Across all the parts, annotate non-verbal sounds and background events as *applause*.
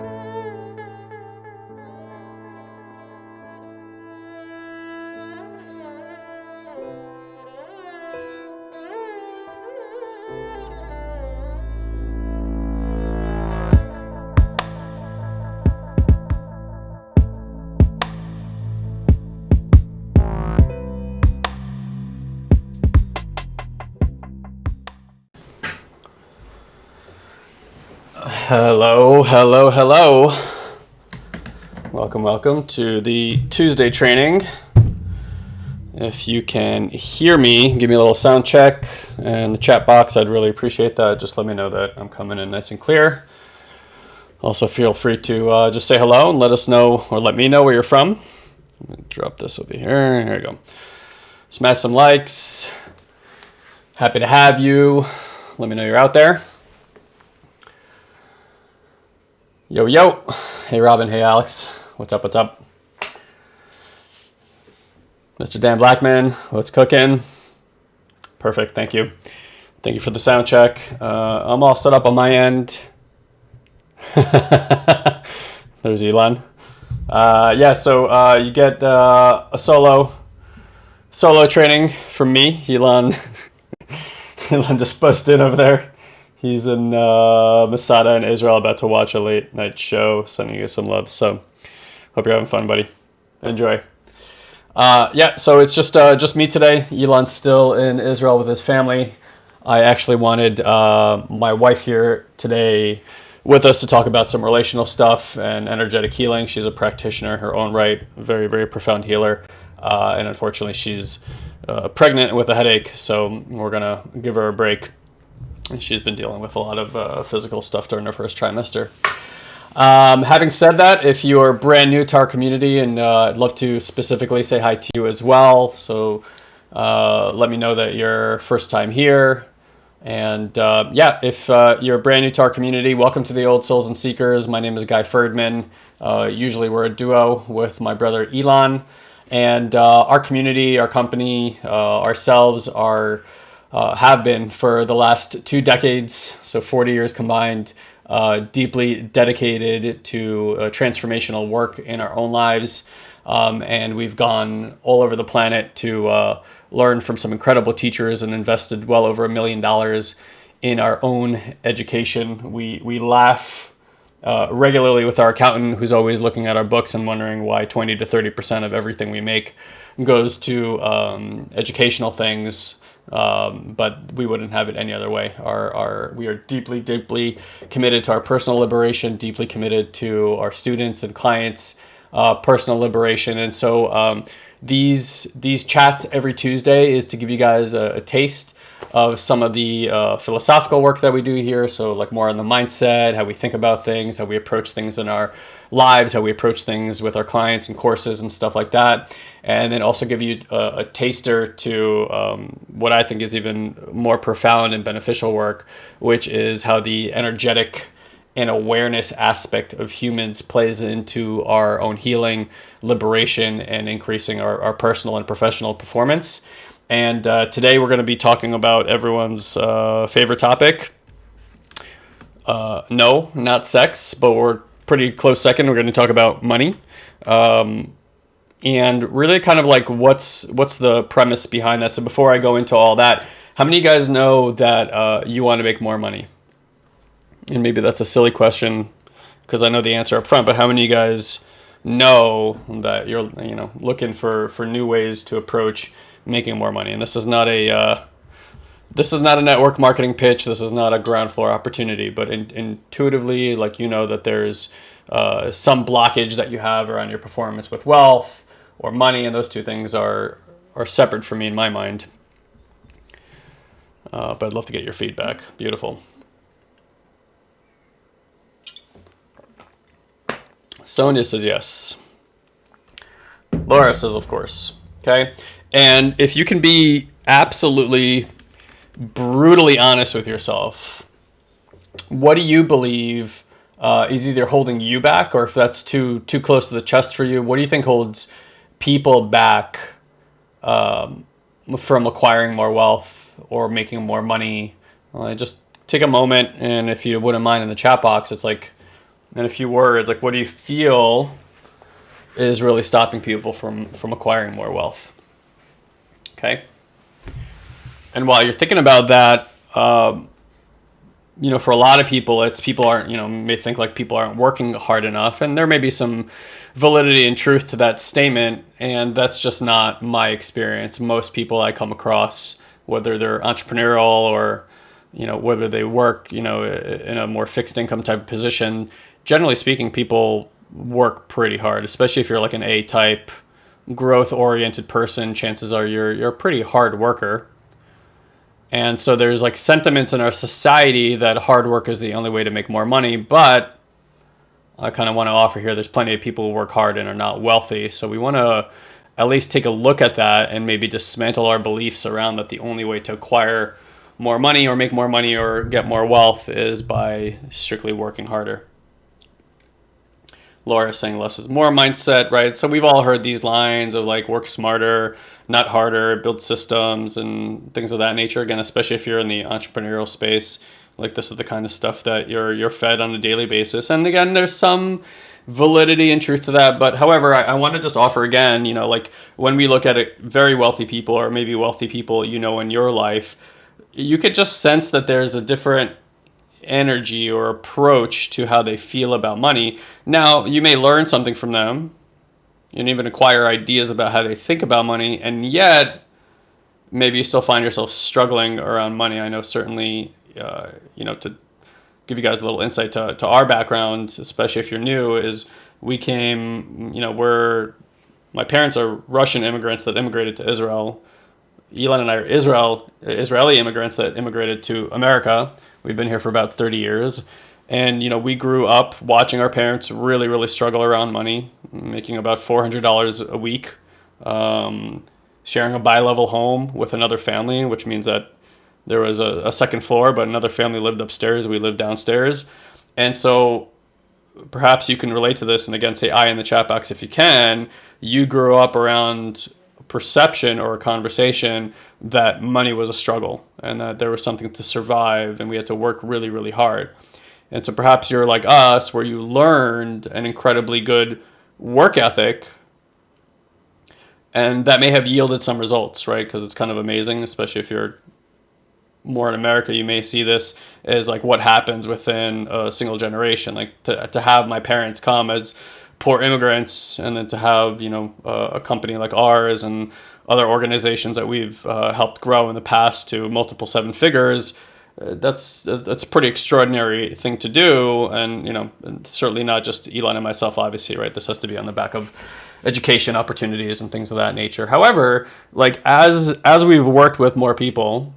Música Hello, hello, hello. Welcome, welcome to the Tuesday training. If you can hear me, give me a little sound check in the chat box. I'd really appreciate that. Just let me know that I'm coming in nice and clear. Also, feel free to uh, just say hello and let us know or let me know where you're from. drop this over here. Here we go. Smash some likes. Happy to have you. Let me know you're out there. Yo, yo. Hey, Robin. Hey, Alex. What's up? What's up? Mr. Dan Blackman, what's cooking? Perfect. Thank you. Thank you for the sound check. Uh, I'm all set up on my end. *laughs* There's Elon. Uh, yeah, so uh, you get uh, a solo solo training from me. Elon, *laughs* Elon just busted over there. He's in uh, Masada in Israel, about to watch a late night show. Sending you some love. So, hope you're having fun, buddy. Enjoy. Uh, yeah, so it's just uh, just me today. Elon's still in Israel with his family. I actually wanted uh, my wife here today with us to talk about some relational stuff and energetic healing. She's a practitioner in her own right, very very profound healer, uh, and unfortunately she's uh, pregnant with a headache. So we're gonna give her a break she's been dealing with a lot of uh, physical stuff during her first trimester. Um, having said that, if you're brand new to our community, and uh, I'd love to specifically say hi to you as well, so uh, let me know that you're first time here. And uh, yeah, if uh, you're brand new to our community, welcome to the Old Souls and Seekers. My name is Guy Ferdman. Uh, usually we're a duo with my brother Elon. And our community, our company, ourselves are uh, have been for the last two decades, so 40 years combined, uh, deeply dedicated to uh, transformational work in our own lives. Um, and we've gone all over the planet to uh, learn from some incredible teachers and invested well over a million dollars in our own education. We, we laugh uh, regularly with our accountant who's always looking at our books and wondering why 20 to 30% of everything we make goes to um, educational things um, but we wouldn't have it any other way. Our, our, we are deeply, deeply committed to our personal liberation, deeply committed to our students and clients' uh, personal liberation. And so um, these, these chats every Tuesday is to give you guys a, a taste of some of the uh, philosophical work that we do here. So like more on the mindset, how we think about things, how we approach things in our lives, how we approach things with our clients and courses and stuff like that. And then also give you a, a taster to um, what I think is even more profound and beneficial work, which is how the energetic and awareness aspect of humans plays into our own healing, liberation, and increasing our, our personal and professional performance. And uh, today we're going to be talking about everyone's uh, favorite topic. Uh, no, not sex, but we're pretty close second. We're going to talk about money. Um, and really kind of like what's what's the premise behind that. So before I go into all that, how many of you guys know that uh, you want to make more money? And maybe that's a silly question because I know the answer up front, but how many of you guys know that you're you know looking for for new ways to approach making more money. And this is not a uh, this is not a network marketing pitch. This is not a ground floor opportunity. But in, intuitively, like you know that there's uh, some blockage that you have around your performance with wealth or money, and those two things are are separate for me in my mind. Uh, but I'd love to get your feedback. Beautiful. Sonia says yes. Laura says, of course. Okay. And if you can be absolutely brutally honest with yourself, what do you believe uh, is either holding you back, or if that's too too close to the chest for you, what do you think holds people back um, from acquiring more wealth or making more money? Just take a moment, and if you wouldn't mind in the chat box, it's like in a few words, like what do you feel is really stopping people from from acquiring more wealth? Okay. And while you're thinking about that, um, you know, for a lot of people, it's people aren't, you know, may think like people aren't working hard enough, and there may be some validity and truth to that statement, and that's just not my experience. Most people I come across, whether they're entrepreneurial or, you know, whether they work, you know, in a more fixed income type position, generally speaking, people work pretty hard, especially if you're like an A type, growth oriented person. Chances are you're you're a pretty hard worker and so there's like sentiments in our society that hard work is the only way to make more money. But I kind of want to offer here there's plenty of people who work hard and are not wealthy. So we want to at least take a look at that and maybe dismantle our beliefs around that the only way to acquire more money or make more money or get more wealth is by strictly working harder. Laura saying less is more mindset, right? So we've all heard these lines of like work smarter, not harder, build systems and things of that nature. Again, especially if you're in the entrepreneurial space, like this is the kind of stuff that you're you're fed on a daily basis. And again, there's some validity and truth to that. But however, I, I want to just offer again, you know, like when we look at it, very wealthy people or maybe wealthy people, you know, in your life, you could just sense that there's a different energy or approach to how they feel about money. Now, you may learn something from them and even acquire ideas about how they think about money, and yet maybe you still find yourself struggling around money. I know certainly, uh, you know, to give you guys a little insight to, to our background, especially if you're new, is we came, you know, we're, my parents are Russian immigrants that immigrated to Israel. Elon and I are Israel, Israeli immigrants that immigrated to America. We've been here for about 30 years. And, you know, we grew up watching our parents really, really struggle around money, making about $400 a week, um, sharing a bi-level home with another family, which means that there was a, a second floor, but another family lived upstairs. We lived downstairs. And so perhaps you can relate to this. And again, say I in the chat box if you can. You grew up around perception or a conversation that money was a struggle and that there was something to survive and we had to work really, really hard. And so perhaps you're like us, where you learned an incredibly good work ethic, and that may have yielded some results, right? Because it's kind of amazing, especially if you're more in America, you may see this as like what happens within a single generation. Like to, to have my parents come as poor immigrants, and then to have you know uh, a company like ours and other organizations that we've uh, helped grow in the past to multiple seven figures. Uh, that's that's a pretty extraordinary thing to do, and you know certainly not just Elon and myself. Obviously, right? This has to be on the back of education opportunities and things of that nature. However, like as as we've worked with more people,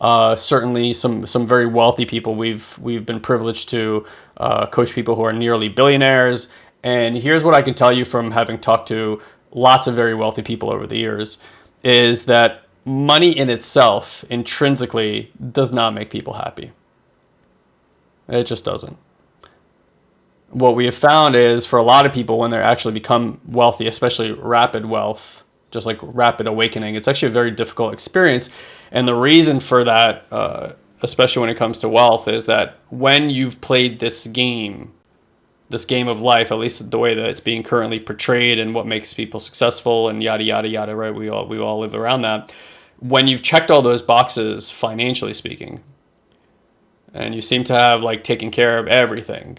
uh, certainly some some very wealthy people. We've we've been privileged to uh, coach people who are nearly billionaires and here's what I can tell you from having talked to lots of very wealthy people over the years is that money in itself intrinsically does not make people happy. It just doesn't. What we have found is for a lot of people, when they actually become wealthy, especially rapid wealth, just like rapid awakening, it's actually a very difficult experience. And the reason for that, uh, especially when it comes to wealth, is that when you've played this game this game of life, at least the way that it's being currently portrayed and what makes people successful and yada yada yada, right? We all we all live around that. When you've checked all those boxes financially speaking, and you seem to have like taken care of everything,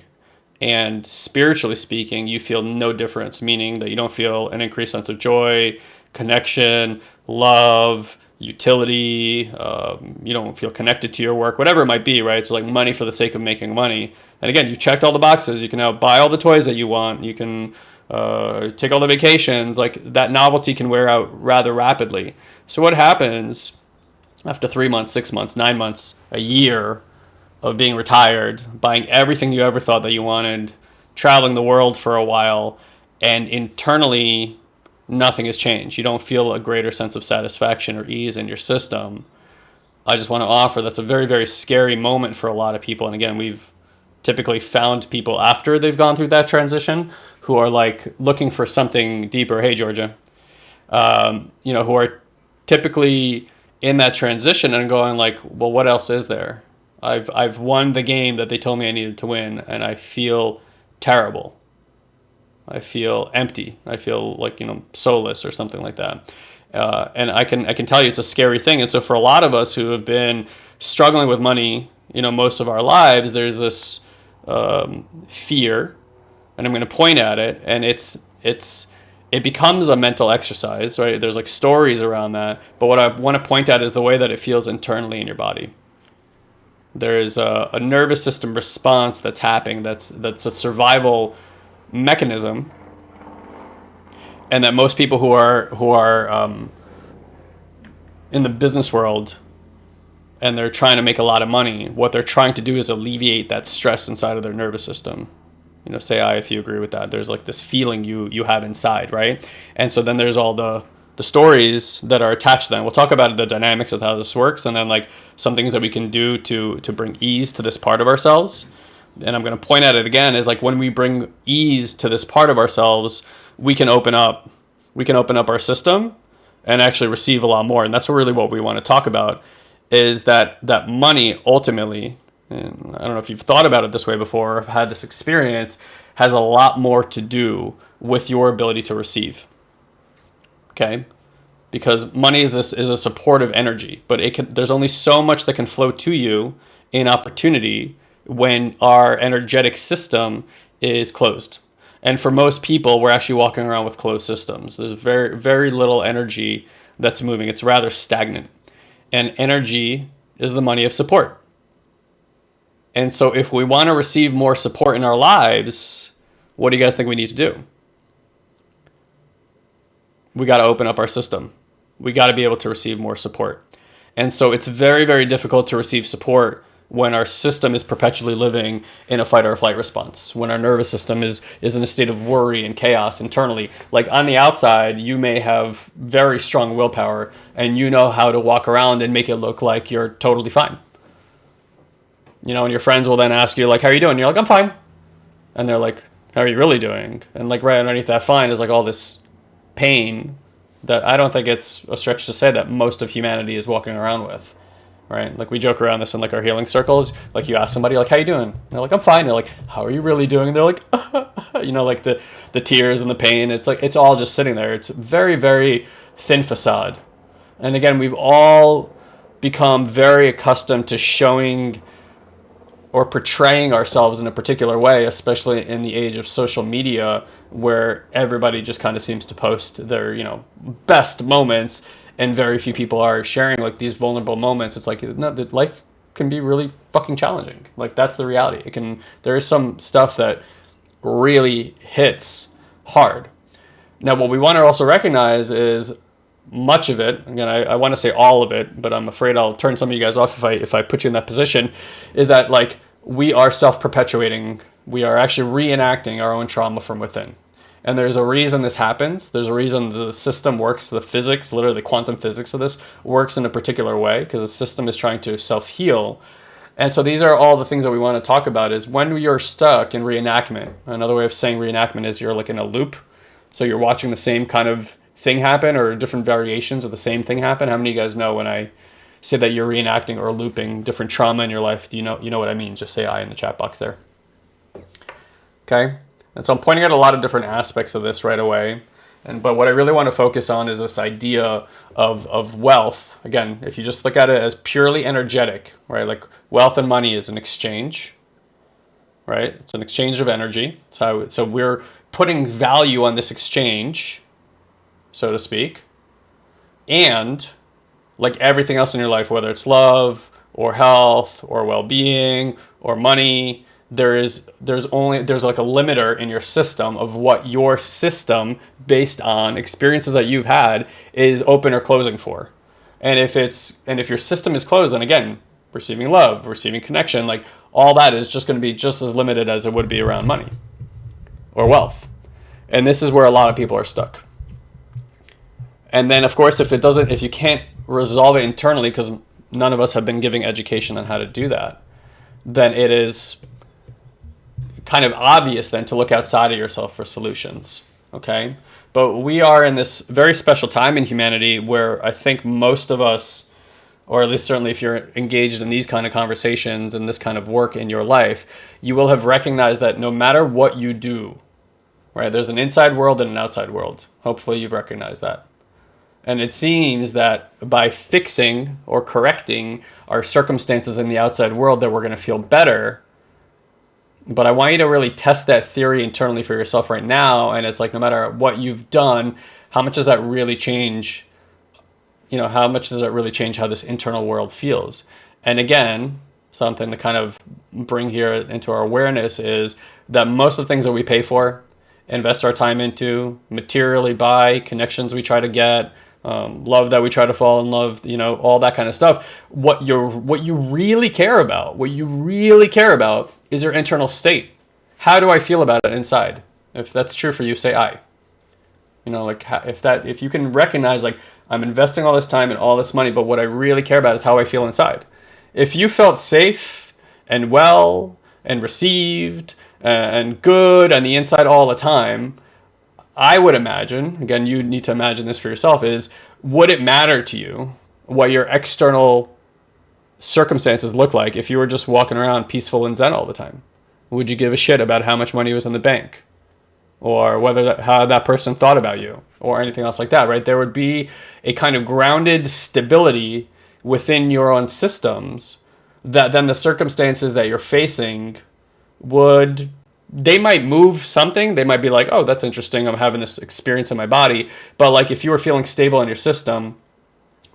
and spiritually speaking, you feel no difference, meaning that you don't feel an increased sense of joy, connection, love, utility, um, you don't feel connected to your work, whatever it might be, right? So like money for the sake of making money. And again, you checked all the boxes. You can now buy all the toys that you want. You can uh, take all the vacations. Like that novelty can wear out rather rapidly. So what happens after three months, six months, nine months, a year of being retired, buying everything you ever thought that you wanted, traveling the world for a while, and internally nothing has changed. You don't feel a greater sense of satisfaction or ease in your system. I just want to offer that's a very, very scary moment for a lot of people. And again, we've typically found people after they've gone through that transition who are like looking for something deeper. Hey, Georgia, um, you know, who are typically in that transition and going like, well, what else is there? I've I've won the game that they told me I needed to win, and I feel terrible. I feel empty. I feel like you know soulless or something like that. Uh, and I can I can tell you it's a scary thing. And so for a lot of us who have been struggling with money, you know, most of our lives, there's this um, fear, and I'm going to point at it, and it's it's it becomes a mental exercise, right? There's like stories around that, but what I want to point at is the way that it feels internally in your body. There is a, a nervous system response that's happening. That's that's a survival mechanism, and that most people who are who are um, in the business world and they're trying to make a lot of money, what they're trying to do is alleviate that stress inside of their nervous system. You know, say I if you agree with that. There's like this feeling you you have inside, right? And so then there's all the the stories that are attached to them. We'll talk about the dynamics of how this works, and then like some things that we can do to to bring ease to this part of ourselves. And I'm going to point at it again is like when we bring ease to this part of ourselves, we can open up, we can open up our system, and actually receive a lot more. And that's really what we want to talk about is that that money ultimately, and I don't know if you've thought about it this way before or have had this experience, has a lot more to do with your ability to receive. Okay? Because money is this is a supportive energy, but it can there's only so much that can flow to you in opportunity when our energetic system is closed. And for most people, we're actually walking around with closed systems. There's very very little energy that's moving. It's rather stagnant and energy is the money of support. And so if we want to receive more support in our lives, what do you guys think we need to do? We got to open up our system. We got to be able to receive more support. And so it's very, very difficult to receive support when our system is perpetually living in a fight or flight response, when our nervous system is is in a state of worry and chaos internally. Like on the outside, you may have very strong willpower and you know how to walk around and make it look like you're totally fine. You know, and your friends will then ask you like, "How are you doing?" And you're like, "I'm fine," and they're like, "How are you really doing?" And like right underneath that fine is like all this pain that I don't think it's a stretch to say that most of humanity is walking around with right? Like we joke around this in like our healing circles. Like you ask somebody like, "How you doing?" And they're like, "I'm fine." They're like, "How are you really doing?" And they're like, *laughs* you know, like the the tears and the pain. It's like it's all just sitting there. It's very very thin facade. And again, we've all become very accustomed to showing or portraying ourselves in a particular way, especially in the age of social media, where everybody just kind of seems to post their, you know, best moments and very few people are sharing like these vulnerable moments. It's like no, that life can be really fucking challenging. Like that's the reality. It can. There is some stuff that really hits hard. Now, what we want to also recognize is much of it. Again, I, I want to say all of it, but I'm afraid I'll turn some of you guys off if I if I put you in that position. Is that like we are self perpetuating? We are actually reenacting our own trauma from within. And there's a reason this happens. There's a reason the system works, the physics, literally the quantum physics of this works in a particular way because the system is trying to self-heal. And so these are all the things that we want to talk about is when you're stuck in reenactment. Another way of saying reenactment is you're like in a loop. So you're watching the same kind of thing happen or different variations of the same thing happen. How many of you guys know when I say that you're reenacting or looping different trauma in your life? Do you know you know what I mean? Just say I in the chat box there. Okay? And so I'm pointing out a lot of different aspects of this right away. And but what I really want to focus on is this idea of, of wealth. Again, if you just look at it as purely energetic, right? Like wealth and money is an exchange, right? It's an exchange of energy. So so we're putting value on this exchange, so to speak. And like everything else in your life, whether it's love or health or well-being or money, there is there's only there's like a limiter in your system of what your system based on experiences that you've had is open or closing for. And if it's and if your system is closed then again receiving love receiving connection like all that is just going to be just as limited as it would be around money or wealth. And this is where a lot of people are stuck. And then of course if it doesn't if you can't resolve it internally because none of us have been giving education on how to do that then it is kind of obvious then to look outside of yourself for solutions. Okay. But we are in this very special time in humanity where I think most of us or at least certainly if you're engaged in these kind of conversations and this kind of work in your life, you will have recognized that no matter what you do, right, there's an inside world and an outside world. Hopefully you've recognized that. And it seems that by fixing or correcting our circumstances in the outside world that we're going to feel better. But I want you to really test that theory internally for yourself right now. And it's like, no matter what you've done, how much does that really change you know, how much does that really change how this internal world feels? And again, something to kind of bring here into our awareness is that most of the things that we pay for, invest our time into, materially buy, connections we try to get, um, love that we try to fall in love, you know, all that kind of stuff. What you're, what you really care about, what you really care about is your internal state. How do I feel about it inside? If that's true for you, say I. You know, like if that, if you can recognize like, I'm investing all this time and all this money, but what I really care about is how I feel inside. If you felt safe and well and received and good on the inside all the time, I would imagine, again, you need to imagine this for yourself, is would it matter to you what your external circumstances look like if you were just walking around peaceful and zen all the time? Would you give a shit about how much money was in the bank? or whether that, how that person thought about you or anything else like that, right? There would be a kind of grounded stability within your own systems that then the circumstances that you're facing would they might move something they might be like oh that's interesting i'm having this experience in my body. But like if you were feeling stable in your system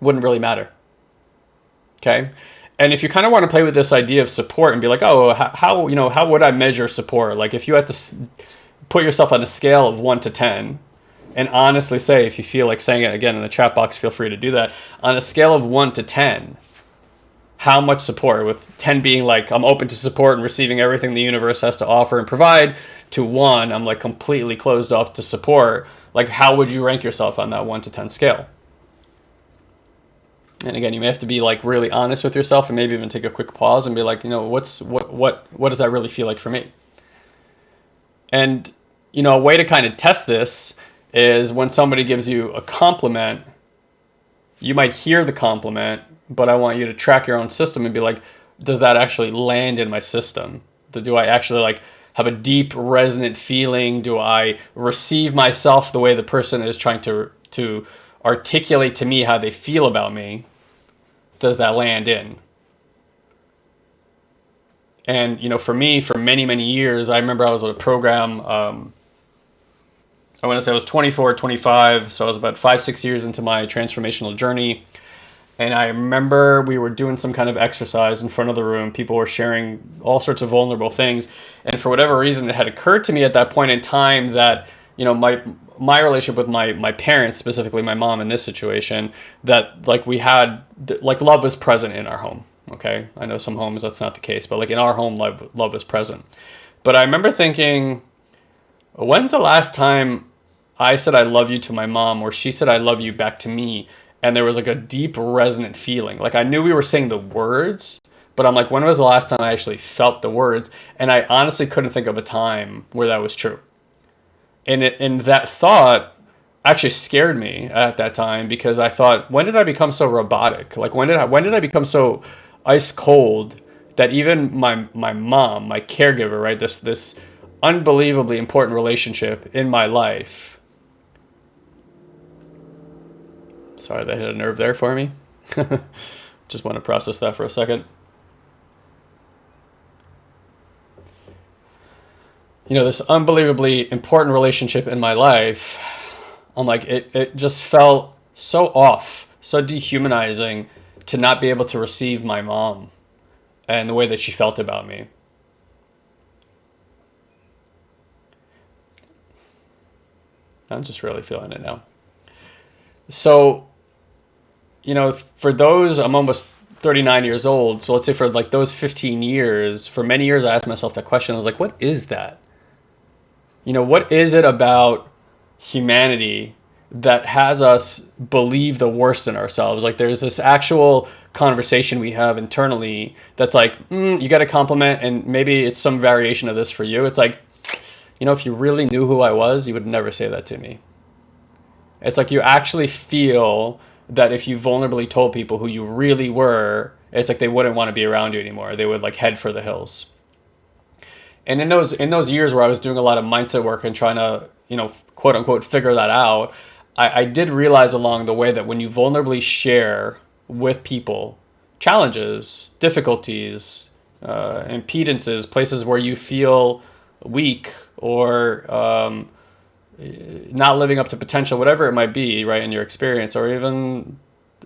wouldn't really matter. Okay? And if you kind of want to play with this idea of support and be like oh how, you know how would i measure support? Like if you had to put yourself on a scale of 1 to 10 and honestly say if you feel like saying it again in the chat box feel free to do that on a scale of 1 to 10 how much support with 10 being like i'm open to support and receiving everything the universe has to offer and provide to 1 i'm like completely closed off to support. Like how would you rank yourself on that 1 to 10 scale? And again you may have to be like really honest with yourself and maybe even take a quick pause and be like you know what's what what what does that really feel like for me? And, you know, a way to kind of test this is when somebody gives you a compliment, you might hear the compliment, but I want you to track your own system and be like, does that actually land in my system? Do I actually like have a deep resonant feeling? Do I receive myself the way the person is trying to, to articulate to me how they feel about me? Does that land in? And, you know, for me, for many, many years, I remember I was at a program, um, I want to say I was 24, 25. So I was about five, six years into my transformational journey. And I remember we were doing some kind of exercise in front of the room. People were sharing all sorts of vulnerable things. And for whatever reason, it had occurred to me at that point in time that, you know, my, my relationship with my, my parents, specifically my mom in this situation, that like we had, like love was present in our home Okay, I know some homes that's not the case, but like in our home, love love is present. But I remember thinking, when's the last time I said I love you to my mom, or she said I love you back to me, and there was like a deep resonant feeling. Like I knew we were saying the words, but I'm like, when was the last time I actually felt the words? And I honestly couldn't think of a time where that was true. And it and that thought actually scared me at that time because I thought, when did I become so robotic? Like when did I when did I become so ice cold that even my my mom, my caregiver, right, this this unbelievably important relationship in my life. Sorry, that hit a nerve there for me. *laughs* Just want to process that for a second. You know, this unbelievably important relationship in my life, I'm like, it, it just felt so off, so dehumanizing to not be able to receive my mom and the way that she felt about me. I'm just really feeling it now. So, you know, for those, I'm almost 39 years old. So let's say for like those 15 years, for many years, I asked myself that question. I was like, what is that? You know, what is it about humanity that has us believe the worst in ourselves. Like there's this actual conversation we have internally that's like, mm, you got a compliment, and maybe it's some variation of this for you. It's like, you know, if you really knew who I was, you would never say that to me. It's like you actually feel that if you vulnerably told people who you really were, it's like they wouldn't want to be around you anymore. They would like head for the hills. And in those in those years where I was doing a lot of mindset work and trying to, you know, quote unquote figure that out, I, I did realize along the way that when you vulnerably share with people challenges, difficulties, uh, impedances, places where you feel weak or um, not living up to potential, whatever it might be, right, in your experience, or even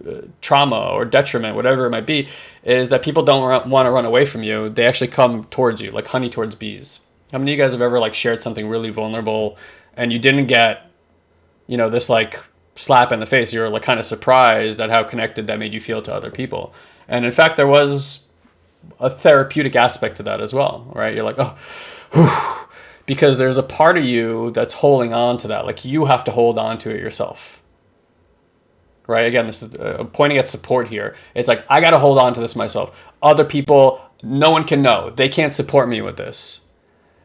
uh, trauma or detriment, whatever it might be, is that people don't want to run away from you. They actually come towards you, like honey towards bees. How many of you guys have ever like shared something really vulnerable and you didn't get, you know, this like slap in the face? You were like kind of surprised at how connected that made you feel to other people. And in fact, there was a therapeutic aspect to that as well, right? You're like, oh, whew, because there's a part of you that's holding on to that. Like you have to hold on to it yourself. Right? Again, this is uh, pointing at support here. It's like, I got to hold on to this myself. Other people, no one can know. They can't support me with this.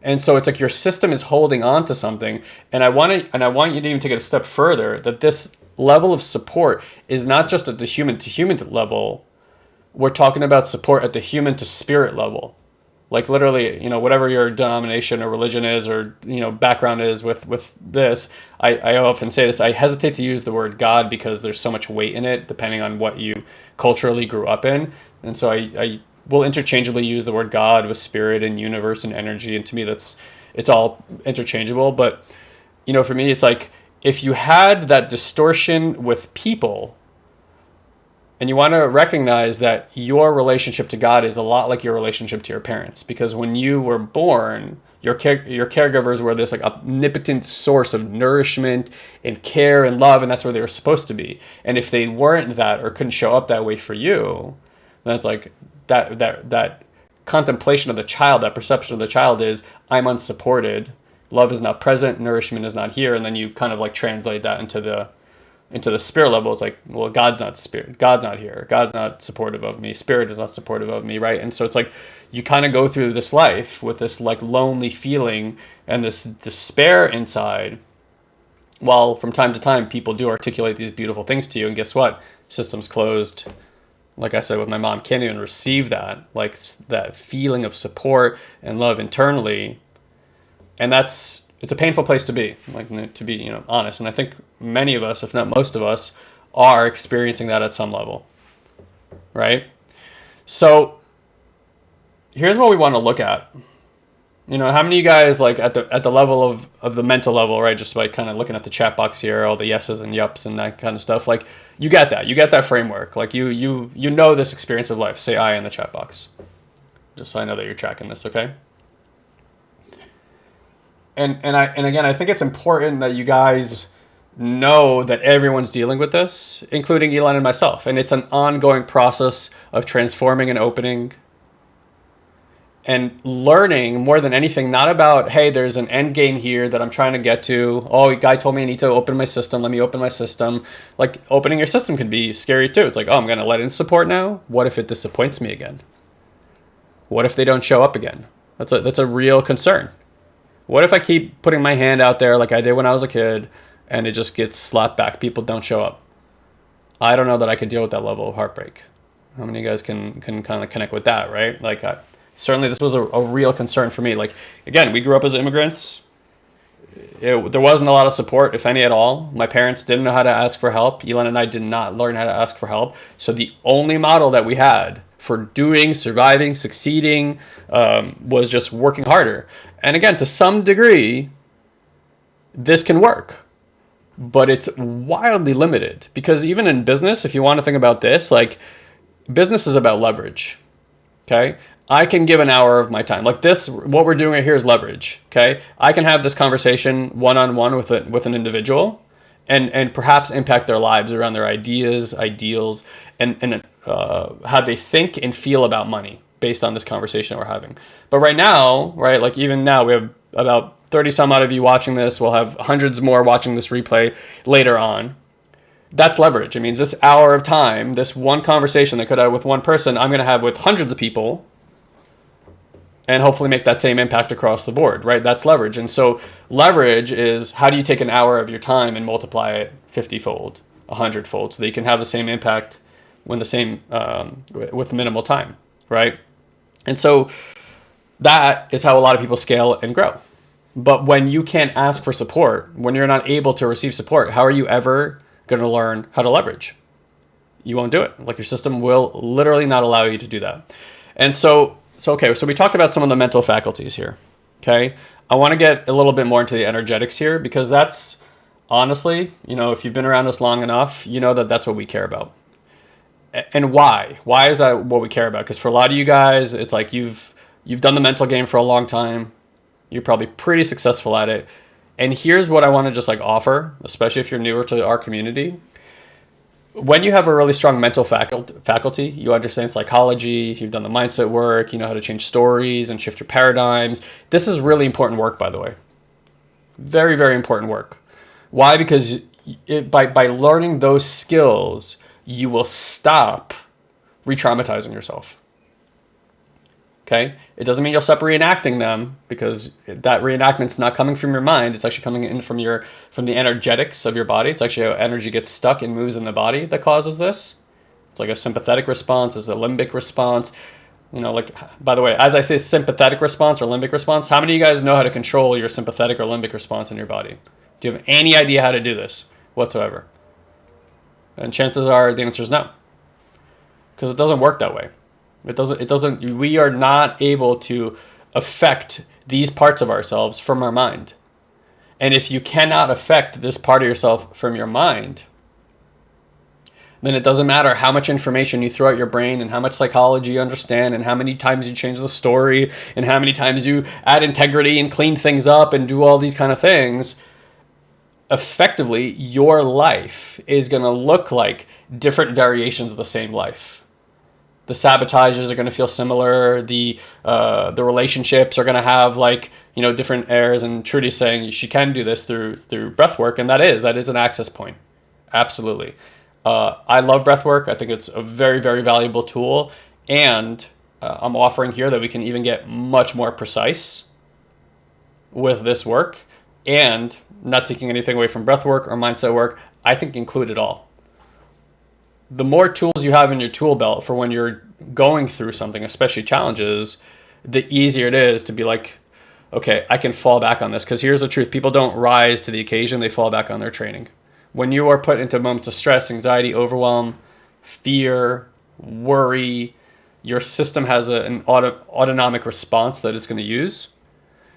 And so it's like your system is holding on to something. And I want to, and I want you to even take it a step further that this level of support is not just at the human to human level. We're talking about support at the human to spirit level like literally you know whatever your denomination or religion is or you know background is with with this I, I often say this i hesitate to use the word god because there's so much weight in it depending on what you culturally grew up in. And so i, I will interchangeably use the word god with spirit and universe and energy. And to me that's it's all interchangeable. But you know for me it's like if you had that distortion with people and you want to recognize that your relationship to God is a lot like your relationship to your parents. Because when you were born, your care, your caregivers were this like omnipotent source of nourishment and care and love, and that's where they were supposed to be. And if they weren't that or couldn't show up that way for you, that's like that that that contemplation of the child, that perception of the child is I'm unsupported, love is not present, nourishment is not here, and then you kind of like translate that into the into the spirit level, it's like, well, God's not spirit. God's not here. God's not supportive of me. Spirit is not supportive of me, right? And so it's like you kind of go through this life with this like lonely feeling and this despair inside. While from time to time people do articulate these beautiful things to you, and guess what? Systems closed. Like I said with my mom, can't even receive that, like that feeling of support and love internally. And that's it's a painful place to be, like to be, you know, honest. And I think many of us, if not most of us, are experiencing that at some level, right? So here's what we want to look at. You know, how many of you guys like at the at the level of of the mental level, right? Just by kind of looking at the chat box here, all the yeses and yups and that kind of stuff. Like you get that, you get that framework. Like you you you know this experience of life. Say I in the chat box, just so I know that you're tracking this. Okay and and I and again, I think it's important that you guys know that everyone's dealing with this, including Elon and myself, and it's an ongoing process of transforming and opening and learning more than anything not about hey there's an end game here that i'm trying to get to. Oh a guy told me i need to open my system. Let me open my system. Like opening your system can be scary too. It's like oh i'm going to let in support now? What if it disappoints me again? What if they don't show up again? That's a that's a real concern what if I keep putting my hand out there like I did when I was a kid and it just gets slapped back? People don't show up. I don't know that I could deal with that level of heartbreak. How many of you guys can can kind of connect with that, right? Like, I, certainly this was a, a, real concern for me. Like, again, we grew up as immigrants. It, there wasn't a lot of support, if any at all. My parents didn't know how to ask for help. Elon and I did not learn how to ask for help. So the only model that we had for doing, surviving, succeeding um, was just working harder. And again, to some degree, this can work, but it's wildly limited because even in business, if you want to think about this, like business is about leverage. Okay. I can give an hour of my time. Like this, what we're doing right here is leverage. Okay. I can have this conversation one on one with it with an individual and and perhaps impact their lives around their ideas, ideals, and and uh, how they think and feel about money based on this conversation we're having. But right now, right, like even now, we have about 30 some odd of you watching this. We'll have hundreds more watching this replay later on. That's leverage. It means this hour of time, this one conversation that could have with one person, I'm going to have with hundreds of people and hopefully make that same impact across the board, right? That's leverage. And so leverage is how do you take an hour of your time and multiply it 50 fold, a hundredfold so that you can have the same impact when the same um, with minimal time, right? And so that is how a lot of people scale and grow. But when you can't ask for support, when you're not able to receive support, how are you ever going to learn how to leverage? You won't do it. Like your system will literally not allow you to do that. And so, so okay, so we talked about some of the mental faculties here. Okay, I want to get a little bit more into the energetics here because that's honestly, you know, if you've been around us long enough, you know that that's what we care about. And why? Why is that what we care about? Because for a lot of you guys, it's like you've you've done the mental game for a long time. You're probably pretty successful at it. And here's what I want to just like offer, especially if you're newer to our community. When you have a really strong mental faculty, you understand psychology, you've done the mindset work, you know how to change stories and shift your paradigms. This is really important work, by the way. Very, very important work. Why? Because it, by, by learning those skills, you will stop re traumatizing yourself. Okay, it doesn't mean you'll stop reenacting them because that reenactment's not coming from your mind. It's actually coming in from your from the energetics of your body. It's actually how energy gets stuck and moves in the body that causes this. It's like a sympathetic response, it's a limbic response. You know, like by the way, as I say sympathetic response or limbic response, how many of you guys know how to control your sympathetic or limbic response in your body? Do you have any idea how to do this whatsoever? And chances are the answer is no. Because it doesn't work that way. It doesn't, it doesn't, we are not able to affect these parts of ourselves from our mind. And if you cannot affect this part of yourself from your mind, then it doesn't matter how much information you throw at your brain and how much psychology you understand and how many times you change the story and how many times you add integrity and clean things up and do all these kind of things. Effectively, your life is going to look like different variations of the same life the sabotages are going to feel similar. The uh, the relationships are going to have like you know different airs. And Trudy's saying she can do this through through breath work, and that is that is an access point. Absolutely, uh, I love breath work. I think it's a very very valuable tool, and uh, I'm offering here that we can even get much more precise with this work, and not taking anything away from breath work or mindset work. I think include it all the more tools you have in your tool belt for when you're going through something, especially challenges, the easier it is to be like, okay, I can fall back on this. Because here's the truth people don't rise to the occasion, they fall back on their training. When you are put into moments of stress, anxiety, overwhelm, fear, worry, your system has a, an auto, autonomic response that it's going to use.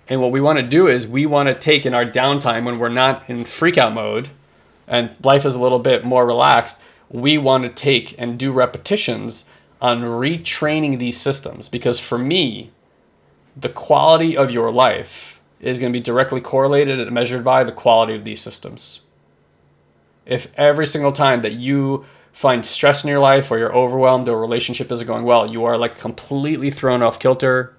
And what we want to do is we want to take in our downtime when we're not in freak out mode and life is a little bit more relaxed we want to take and do repetitions on retraining these systems because for me, the quality of your life is going to be directly correlated and measured by the quality of these systems. If every single time that you find stress in your life or you're overwhelmed or a relationship isn't going well, you are like completely thrown off kilter.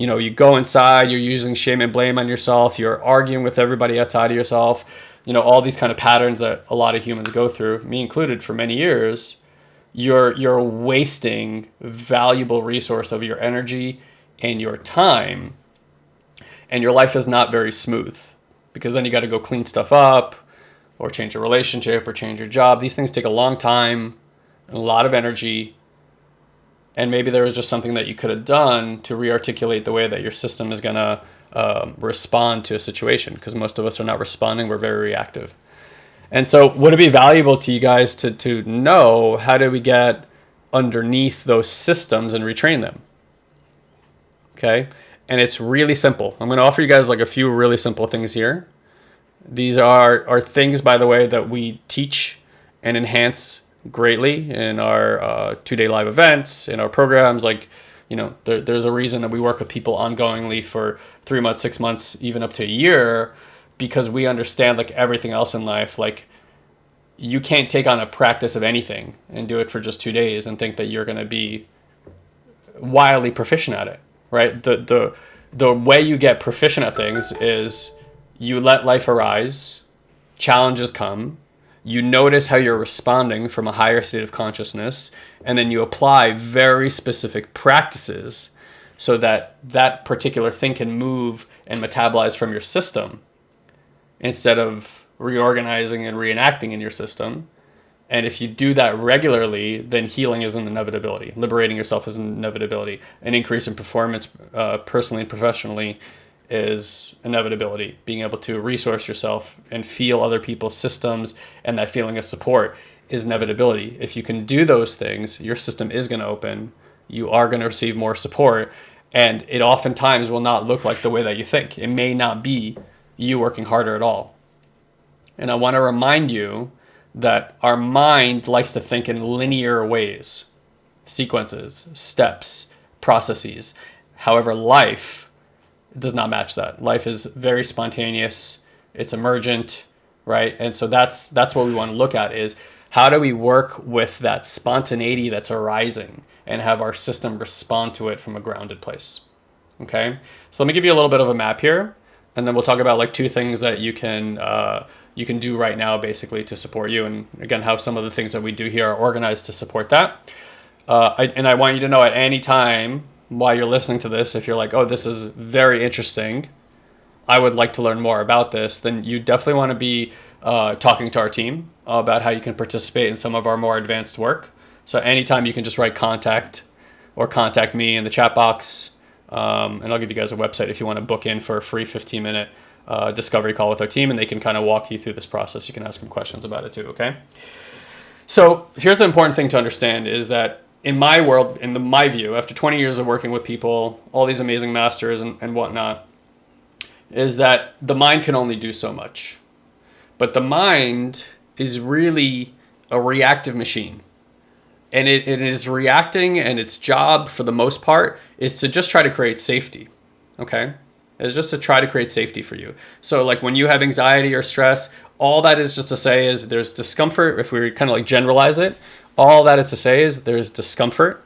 You know, you go inside, you're using shame and blame on yourself, you're arguing with everybody outside of yourself, you know all these kind of patterns that a lot of humans go through me included for many years you're you're wasting valuable resource of your energy and your time and your life is not very smooth because then you got to go clean stuff up or change a relationship or change your job these things take a long time and a lot of energy and maybe there was just something that you could have done to re-articulate the way that your system is going to um, respond to a situation because most of us are not responding we're very reactive. And so would it be valuable to you guys to, to know how do we get underneath those systems and retrain them? Okay? And it's really simple. I'm going to offer you guys like a few really simple things here. These are are things by the way that we teach and enhance greatly in our uh, two-day live events in our programs like you know, there, there's a reason that we work with people ongoingly for three months, six months, even up to a year, because we understand like everything else in life, like you can't take on a practice of anything and do it for just two days and think that you're going to be wildly proficient at it, right? The, the, the way you get proficient at things is you let life arise, challenges come, you notice how you're responding from a higher state of consciousness, and then you apply very specific practices so that that particular thing can move and metabolize from your system instead of reorganizing and reenacting in your system. And if you do that regularly, then healing is an inevitability. Liberating yourself is an inevitability. An increase in performance, uh, personally and professionally, is inevitability. Being able to resource yourself and feel other people's systems and that feeling of support is inevitability. If you can do those things, your system is going to open. You are going to receive more support. And it oftentimes will not look like the way that you think. It may not be you working harder at all. And I want to remind you that our mind likes to think in linear ways sequences, steps, processes. However, life does not match that. Life is very spontaneous, it's emergent, right? And so that's that's what we want to look at is how do we work with that spontaneity that's arising and have our system respond to it from a grounded place. Okay, so let me give you a little bit of a map here, and then we'll talk about like two things that you can uh, you can do right now basically to support you, and again how some of the things that we do here are organized to support that. Uh, I, and I want you to know at any time while you're listening to this, if you're like, oh, this is very interesting, I would like to learn more about this, then you definitely want to be uh, talking to our team about how you can participate in some of our more advanced work. So anytime you can just write contact or contact me in the chat box, um, and I'll give you guys a website if you want to book in for a free 15 minute uh, discovery call with our team, and they can kind of walk you through this process. You can ask them questions about it too. Okay. So here's the important thing to understand is that in my world, in the, my view, after 20 years of working with people, all these amazing masters and, and whatnot, is that the mind can only do so much. But the mind is really a reactive machine. And it, it is reacting, and its job, for the most part, is to just try to create safety. Okay? It's just to try to create safety for you. So, like when you have anxiety or stress, all that is just to say is there's discomfort. If we kind of like generalize it, all that is to say is there's discomfort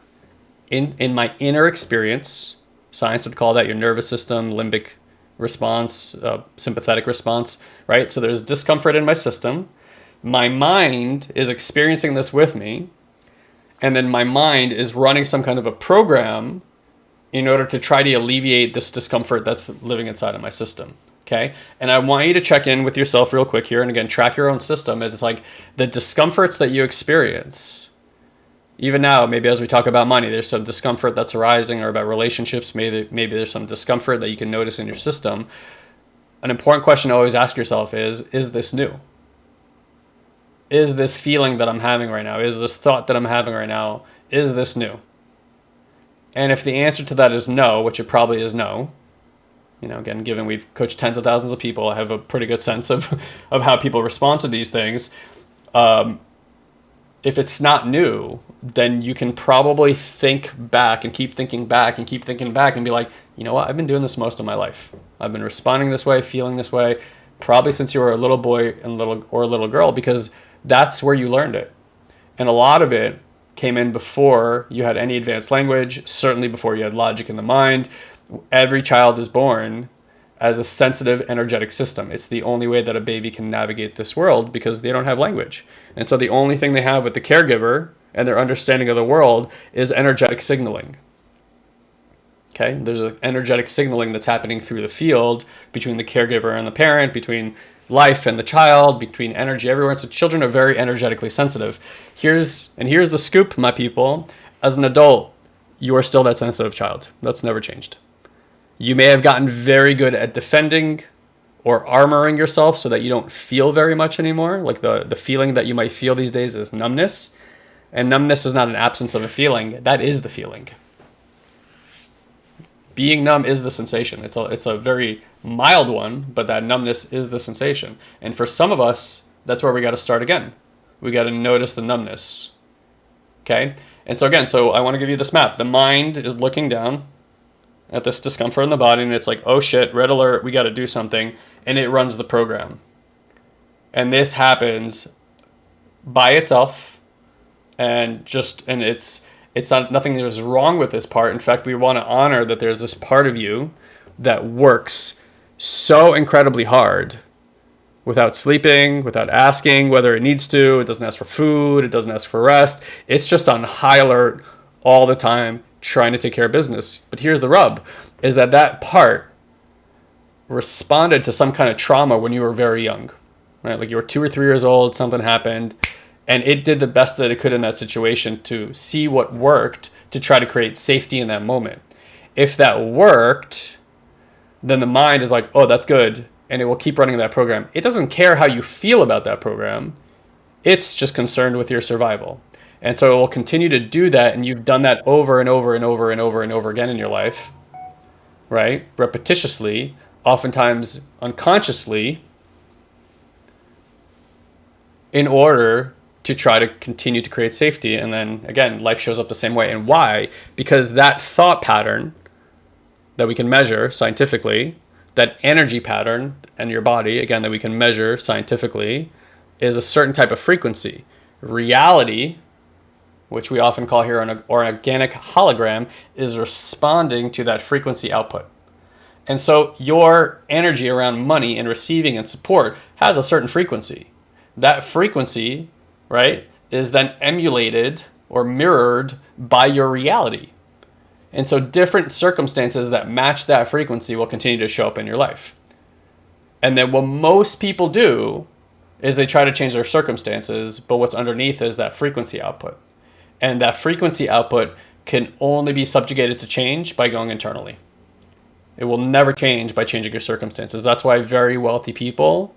in, in my inner experience. Science would call that your nervous system, limbic response, uh, sympathetic response, right? So there's discomfort in my system. My mind is experiencing this with me. And then my mind is running some kind of a program in order to try to alleviate this discomfort that's living inside of my system. Okay. And I want you to check in with yourself real quick here. And again, track your own system. It's like the discomforts that you experience. Even now, maybe as we talk about money, there's some discomfort that's arising or about relationships. Maybe, maybe there's some discomfort that you can notice in your system. An important question to always ask yourself is Is this new? Is this feeling that I'm having right now? Is this thought that I'm having right now? Is this new? And if the answer to that is no, which it probably is no, you know, again, given we've coached tens of thousands of people, I have a pretty good sense of, *laughs* of how people respond to these things. Um, if it's not new, then you can probably think back and keep thinking back and keep thinking back and be like, you know what, I've been doing this most of my life. I've been responding this way, feeling this way, probably since you were a little boy and little or a little girl, because that's where you learned it. And a lot of it came in before you had any advanced language, certainly before you had logic in the mind, every child is born as a sensitive energetic system. It's the only way that a baby can navigate this world because they don't have language. And so the only thing they have with the caregiver and their understanding of the world is energetic signaling. Okay, there's an energetic signaling that's happening through the field between the caregiver and the parent, between life and the child, between energy everywhere. So children are very energetically sensitive. Here's and here's the scoop, my people. As an adult, you are still that sensitive child. That's never changed. You may have gotten very good at defending or armoring yourself so that you don't feel very much anymore. Like the, the feeling that you might feel these days is numbness. And numbness is not an absence of a feeling, that is the feeling. Being numb is the sensation. It's a, it's a very mild one, but that numbness is the sensation. And for some of us, that's where we got to start again. We got to notice the numbness. Okay? And so, again, so I want to give you this map. The mind is looking down, at this discomfort in the body and it's like, oh shit, red alert, we got to do something. And it runs the program. And this happens by itself and just, and it's, it's not nothing that is wrong with this part. In fact, we want to honor that there's this part of you that works so incredibly hard without sleeping, without asking whether it needs to. It doesn't ask for food. It doesn't ask for rest. It's just on high alert all the time, trying to take care of business. But here's the rub is that that part responded to some kind of trauma when you were very young. right? Like you were two or three years old, something happened, and it did the best that it could in that situation to see what worked to try to create safety in that moment. If that worked, then the mind is like, oh, that's good. And it will keep running that program. It doesn't care how you feel about that program. It's just concerned with your survival. And so it will continue to do that. And you've done that over and over and over and over and over again in your life, right? Repetitiously, oftentimes unconsciously, in order to try to continue to create safety. And then again, life shows up the same way. And why? Because that thought pattern that we can measure scientifically, that energy pattern in your body, again, that we can measure scientifically, is a certain type of frequency. Reality, which we often call here an, or an organic hologram, is responding to that frequency output. And so your energy around money and receiving and support has a certain frequency. That frequency, right, is then emulated or mirrored by your reality. And so different circumstances that match that frequency will continue to show up in your life. And then what most people do is they try to change their circumstances, but what's underneath is that frequency output. And that frequency output can only be subjugated to change by going internally. It will never change by changing your circumstances. That's why very wealthy people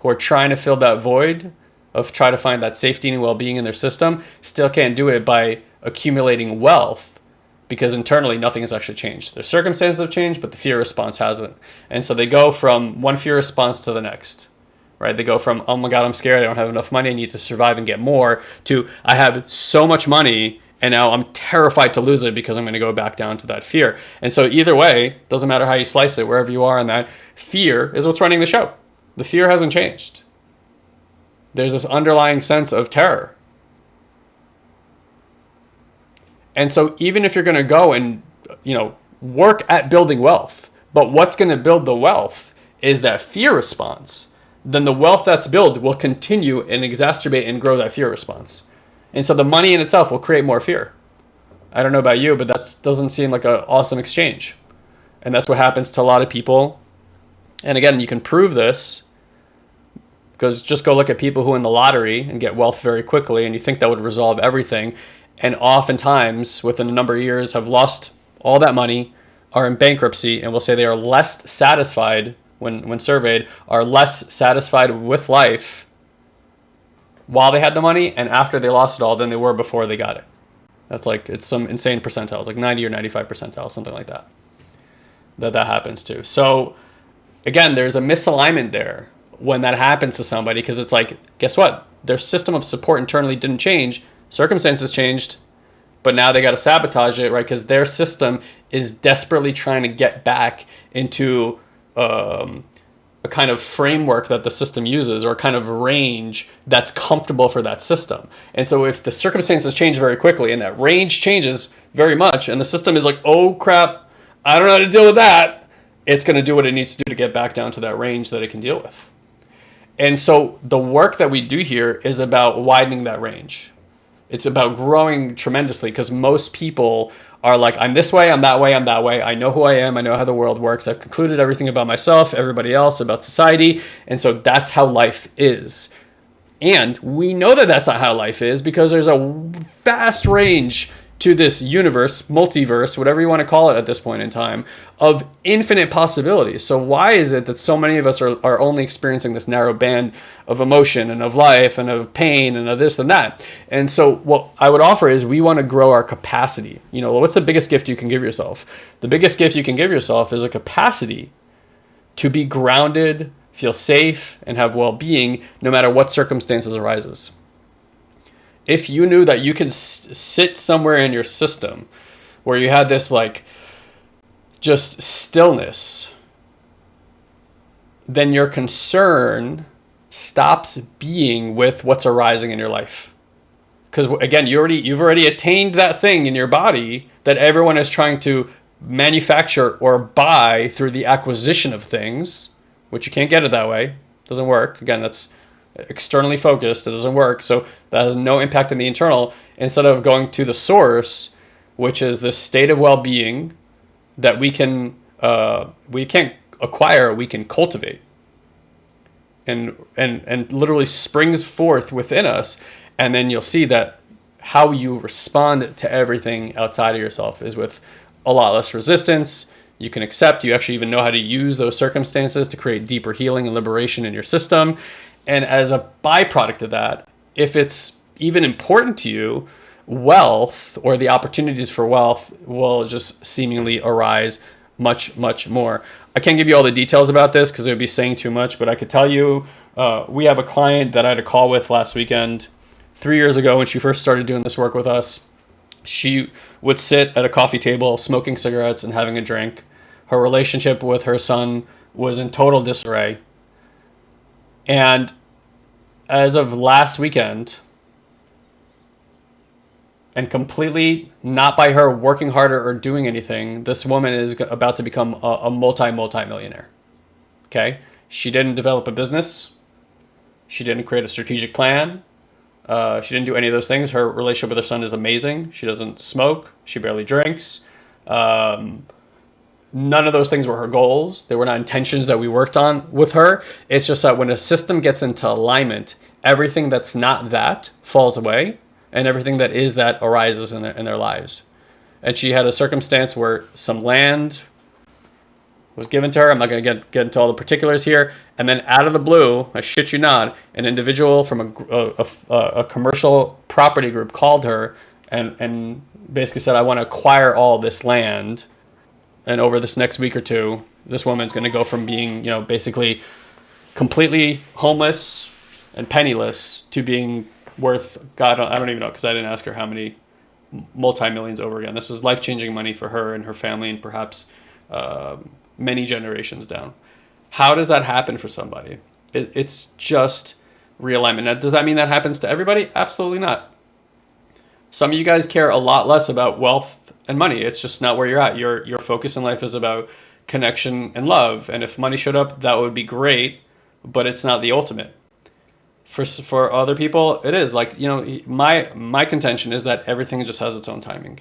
who are trying to fill that void of try to find that safety and well-being in their system still can't do it by accumulating wealth because internally nothing has actually changed. Their circumstances have changed, but the fear response hasn't. And so they go from one fear response to the next, right? They go from, oh my God, I'm scared. I don't have enough money. I need to survive and get more to I have so much money and now I'm terrified to lose it because I'm going to go back down to that fear. And so either way, doesn't matter how you slice it, wherever you are in that, fear is what's running the show. The fear hasn't changed. There's this underlying sense of terror And so even if you're going to go and, you know, work at building wealth, but what's going to build the wealth is that fear response, then the wealth that's built will continue and exacerbate and grow that fear response. And so the money in itself will create more fear. I don't know about you, but that doesn't seem like an awesome exchange. And that's what happens to a lot of people. And again, you can prove this because just go look at people who win the lottery and get wealth very quickly and you think that would resolve everything and oftentimes within a number of years have lost all that money, are in bankruptcy, and will say they are less satisfied when, when surveyed, are less satisfied with life while they had the money and after they lost it all than they were before they got it. That's like, it's some insane percentiles, like 90 or 95 percentile, something like that, that that happens to. So again, there's a misalignment there when that happens to somebody because it's like, guess what? Their system of support internally didn't change circumstances changed, but now they got to sabotage it, right? Because their system is desperately trying to get back into um, a kind of framework that the system uses or a kind of range that's comfortable for that system. And so if the circumstances change very quickly and that range changes very much and the system is like, oh crap, I don't know how to deal with that, it's going to do what it needs to do to get back down to that range that it can deal with. And so the work that we do here is about widening that range. It's about growing tremendously because most people are like, I'm this way, I'm that way, I'm that way. I know who I am. I know how the world works. I've concluded everything about myself, everybody else, about society. And so that's how life is. And we know that that's not how life is because there's a vast range to this universe, multiverse, whatever you want to call it at this point in time, of infinite possibilities. So why is it that so many of us are, are only experiencing this narrow band of emotion and of life and of pain and of this and that? And so what I would offer is we want to grow our capacity. You know, what's the biggest gift you can give yourself? The biggest gift you can give yourself is a capacity to be grounded, feel safe, and have well-being no matter what circumstances arises if you knew that you can sit somewhere in your system where you had this like just stillness, then your concern stops being with what's arising in your life. Because again, you already you've already attained that thing in your body that everyone is trying to manufacture or buy through the acquisition of things, which you can't get it that way. Doesn't work. Again, that's externally focused, it doesn't work. So that has no impact on the internal. Instead of going to the source, which is the state of well-being that we can uh, we can't acquire, we can cultivate. and and and literally springs forth within us and then you'll see that how you respond to everything outside of yourself is with a lot less resistance you can accept you actually even know how to use those circumstances to create deeper healing and liberation in your system and as a byproduct of that if it's even important to you wealth or the opportunities for wealth will just seemingly arise much much more. I can't give you all the details about this because it would be saying too much but i could tell you uh, we have a client that i had a call with last weekend three years ago when she first started doing this work with us. She would sit at a coffee table smoking cigarettes and having a drink. Her relationship with her son was in total disarray. And as of last weekend, and completely not by her working harder or doing anything, this woman is about to become a, a multi multi millionaire. Okay, she didn't develop a business. She didn't create a strategic plan. Uh, she didn't do any of those things. Her relationship with her son is amazing. She doesn't smoke. She barely drinks. Um, none of those things were her goals. They were not intentions that we worked on with her. It's just that when a system gets into alignment, everything that's not that falls away, and everything that is that arises in their, in their lives. And she had a circumstance where some land was given to her. I'm not going to get get into all the particulars here. And then out of the blue, I shit you not, an individual from a, a, a, a commercial property group called her and, and basically said, I want to acquire all this land and over this next week or two, this woman's going to go from being, you know, basically completely homeless and penniless to being worth God. I don't even know because I didn't ask her how many multi millions over again. This is life changing money for her and her family, and perhaps uh, many generations down. How does that happen for somebody? It, it's just realignment. Now, does that mean that happens to everybody? Absolutely not. Some of you guys care a lot less about wealth and money. It's just not where you're at. Your your focus in life is about connection and love. And if money showed up, that would be great, but it's not the ultimate. For for other people, it is like you know my my contention is that everything just has its own timing.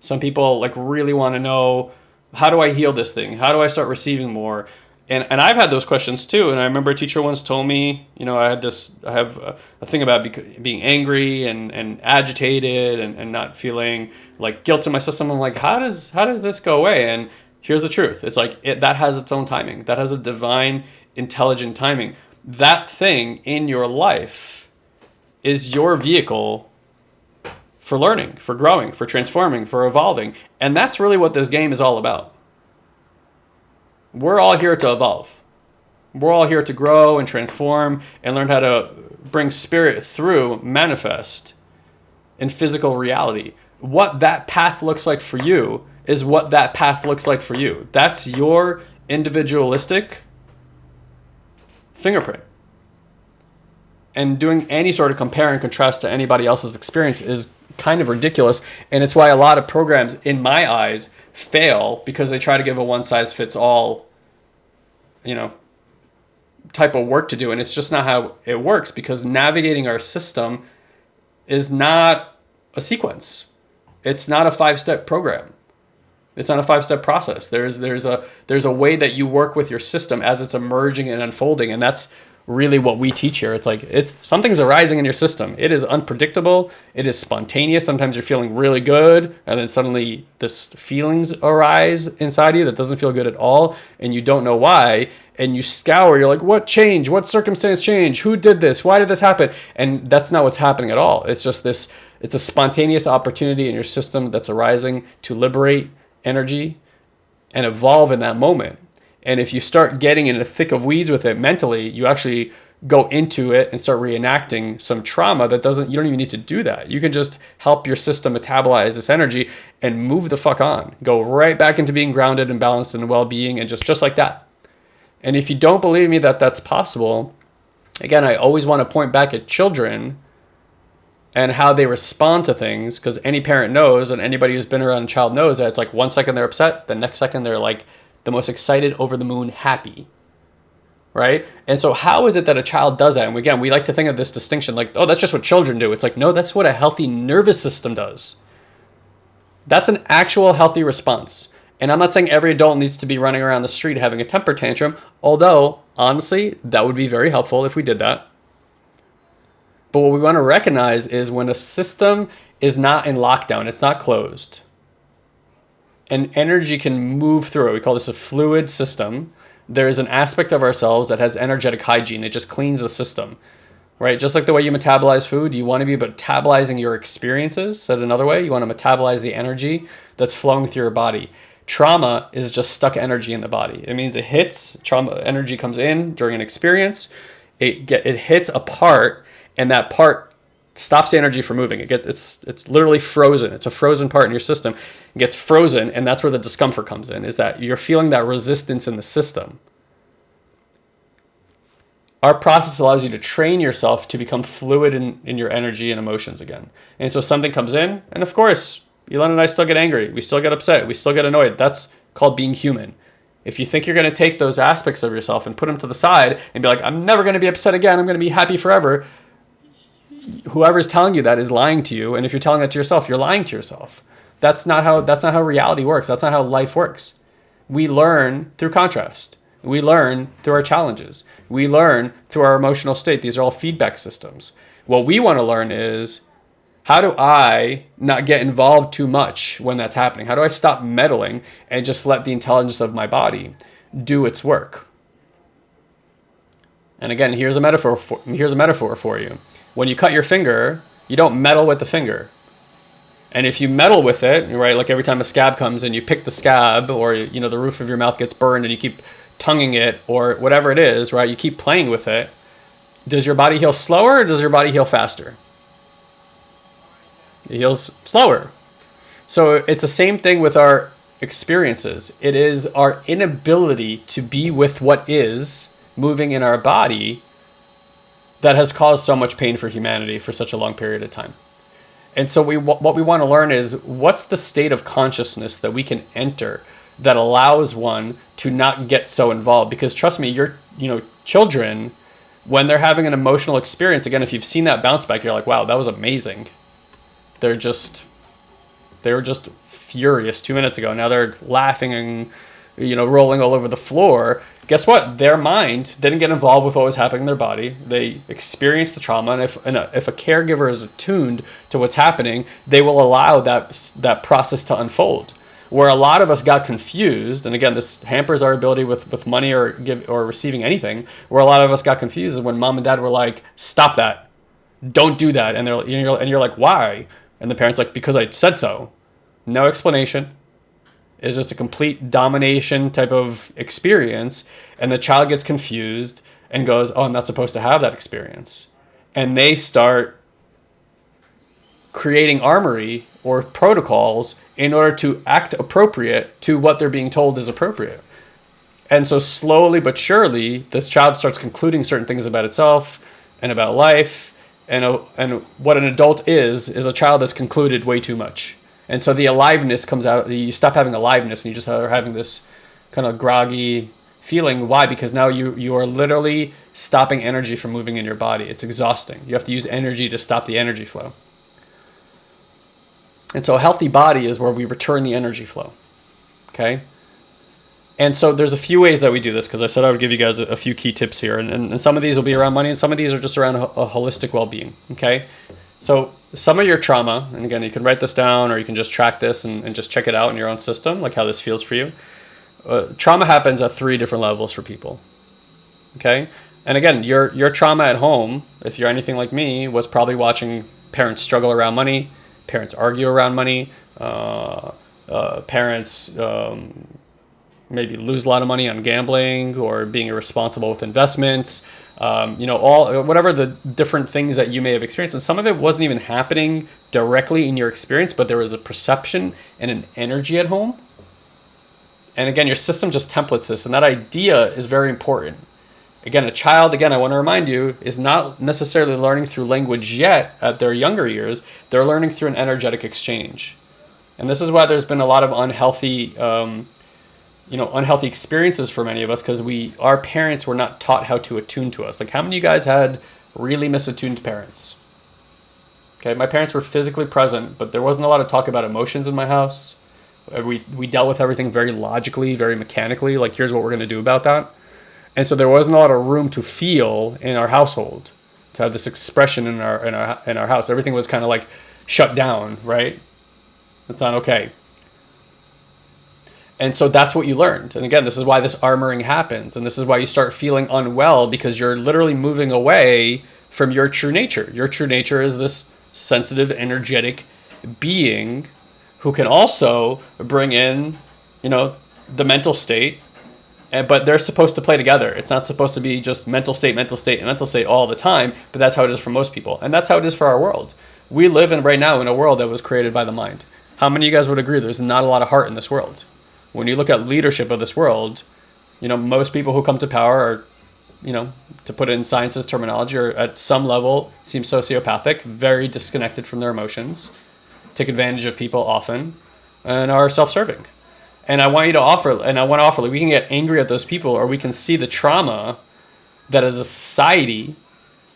Some people like really want to know how do I heal this thing? How do I start receiving more? and and I've had those questions too. And I remember a teacher once told me, you know, I had this, I have a, a thing about being angry and, and agitated and, and not feeling like guilt in my system. I'm like, how does how does this go away? And here's the truth: it's like it, that has its own timing. That has a divine, intelligent timing. That thing in your life is your vehicle for learning, for growing, for transforming, for evolving, and that's really what this game is all about we're all here to evolve. We're all here to grow and transform and learn how to bring spirit through manifest in physical reality. What that path looks like for you is what that path looks like for you. That's your individualistic fingerprint. And doing any sort of compare and contrast to anybody else's experience is kind of ridiculous. And it's why a lot of programs, in my eyes, fail because they try to give a one size fits all, you know, type of work to do. And it's just not how it works because navigating our system is not a sequence. It's not a five step program. It's not a five step process. There's there's a there's a way that you work with your system as it's emerging and unfolding. And that's really what we teach here. It's like it's something's arising in your system. It is unpredictable. It is spontaneous. Sometimes you're feeling really good, and then suddenly this feelings arise inside you that doesn't feel good at all, and you don't know why. And you scour. You're like, what change? What circumstance change? Who did this? Why did this happen? And that's not what's happening at all. It's just this. It's a spontaneous opportunity in your system that's arising to liberate energy and evolve in that moment and if you start getting in the thick of weeds with it mentally, you actually go into it and start reenacting some trauma that doesn't you don't even need to do that. You can just help your system metabolize this energy and move the fuck on. Go right back into being grounded and balanced and well-being and just just like that. And if you don't believe me that that's possible, again, I always want to point back at children and how they respond to things because any parent knows and anybody who's been around a child knows that it's like one second they're upset, the next second they're like the most excited, over the moon, happy. Right? And so, how is it that a child does that? And again, we like to think of this distinction like, oh, that's just what children do. It's like, no, that's what a healthy nervous system does. That's an actual healthy response. And I'm not saying every adult needs to be running around the street having a temper tantrum, although, honestly, that would be very helpful if we did that. But what we want to recognize is when a system is not in lockdown, it's not closed, and energy can move through it. We call this a fluid system. There is an aspect of ourselves that has energetic hygiene. It just cleans the system, right? Just like the way you metabolize food, you want to be metabolizing your experiences. Said another way, you want to metabolize the energy that's flowing through your body. Trauma is just stuck energy in the body. It means it hits, trauma energy comes in during an experience, it get it hits a part, and that part stops the energy from moving. It gets it's it's literally frozen. It's a frozen part in your system. It gets frozen, and that's where the discomfort comes in. Is that you're feeling that resistance in the system. Our process allows you to train yourself to become fluid in, in your energy and emotions again. And so something comes in, and of course, Elon and I still get angry. We still get upset. We still get annoyed. That's called being human. If you think you're going to take those aspects of yourself and put them to the side and be like, I'm never going to be upset again, I'm going to be happy forever, whoever's telling you that is lying to you. And if you're telling that to yourself, you're lying to yourself. That's not how that's not how reality works. That's not how life works. We learn through contrast. We learn through our challenges. We learn through our emotional state. These are all feedback systems. What we want to learn is how do I not get involved too much when that's happening? How do I stop meddling and just let the intelligence of my body do its work? And again, here's a metaphor for, here's a metaphor for you. When you cut your finger, you don't meddle with the finger. And if you meddle with it, right, like every time a scab comes and you pick the scab or you know the roof of your mouth gets burned and you keep tonguing it or whatever it is, right? You keep playing with it. Does your body heal slower or does your body heal faster? It heals slower. So it's the same thing with our experiences. It is our inability to be with what is moving in our body that has caused so much pain for humanity for such a long period of time. And so we what we want to learn is what's the state of consciousness that we can enter that allows one to not get so involved because trust me, your you know, children when they're having an emotional experience again if you've seen that bounce back you're like, "Wow, that was amazing." They're just they were just furious 2 minutes ago. Now they're laughing and you know, rolling all over the floor guess what? Their mind didn't get involved with what was happening in their body. They experienced the trauma, and if and a, if a caregiver is attuned to what's happening, they will allow that that process to unfold. Where a lot of us got confused, and again, this hampers our ability with with money or give or receiving anything. Where a lot of us got confused is when mom and dad were like, "Stop that, don't do that," and they're and you're like, "Why?" And the parents like, "Because I said so." No explanation is just a complete domination type of experience and the child gets confused and goes oh i'm not supposed to have that experience. And they start creating armory or protocols in order to act appropriate to what they're being told is appropriate. And so slowly but surely this child starts concluding certain things about itself and about life and, uh, and what an adult is is a child that's concluded way too much and so the aliveness comes out. You stop having aliveness, and you just are having this kind of groggy feeling. Why? Because now you you are literally stopping energy from moving in your body. It's exhausting. You have to use energy to stop the energy flow. And so a healthy body is where we return the energy flow. Okay. And so there's a few ways that we do this because I said I would give you guys a, a few key tips here. And, and, and, some of these will be around money and some of these are just around a, a holistic well being. Okay. So some of your trauma, and again, you can write this down or you can just track this and, and just check it out in your own system, like how this feels for you. Uh, trauma happens at three different levels for people. Okay? And again, your, your trauma at home, if you're anything like me, was probably watching parents struggle around money, parents argue around money, uh, uh, parents um, maybe lose a lot of money on gambling or being irresponsible with investments, um, you know, all whatever the different things that you may have experienced. And some of it wasn't even happening directly in your experience, but there was a perception and an energy at home. And again, your system just templates this, and that idea is very important. Again, a child, again, I want to remind you, is not necessarily learning through language yet at their younger years. They're learning through an energetic exchange. And this is why there's been a lot of unhealthy um, you know unhealthy experiences for many of us because we our parents were not taught how to attune to us like how many of you guys had really misattuned parents okay my parents were physically present but there wasn't a lot of talk about emotions in my house Uh, We we dealt with everything very logically, very mechanically. Like here's what we're going to do about that. And so there wasn't a lot of room to feel in our household, to have this expression in our in our in our house. Everything was kind of like shut down, right? That's not okay. And so that's what you learned. And again, this is why this armoring happens. And this is why you start feeling unwell because you're literally moving away from your true nature. Your true nature is this sensitive, energetic being who can also bring in, you know, the mental state. And, but they're supposed to play together. It's not supposed to be just mental state, mental state, and mental state all the time. But that's how it is for most people. And that's how it is for our world. We live in right now in a world that was created by the mind. How many of you guys would agree there's not a lot of heart in this world? When you look at leadership of this world, you know, most people who come to power are, you know, to put it in science's terminology, are at some level seem sociopathic, very disconnected from their emotions, take advantage of people often, and are self-serving. And I want you to offer, and I want to offer, like, we can get angry at those people, or we can see the trauma that as a society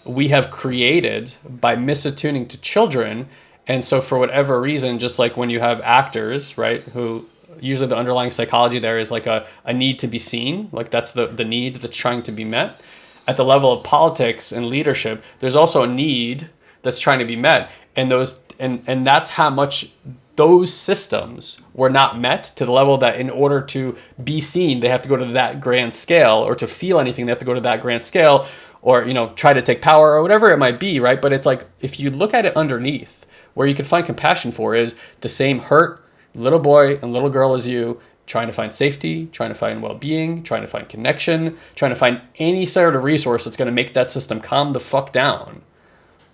we have created by misattuning to children. And so, for whatever reason, just like when you have actors, right, who usually the underlying psychology there is like a, a need to be seen, like that's the, the need that's trying to be met. At the level of politics and leadership, there's also a need that's trying to be met. And those and, and that's how much those systems were not met to the level that in order to be seen, they have to go to that grand scale, or to feel anything, they have to go to that grand scale, or you know, try to take power or whatever it might be, right? But it's like if you look at it underneath, where you can find compassion for is the same hurt, little boy and little girl as you trying to find safety, trying to find well-being, trying to find connection, trying to find any sort of resource that's going to make that system calm the fuck down.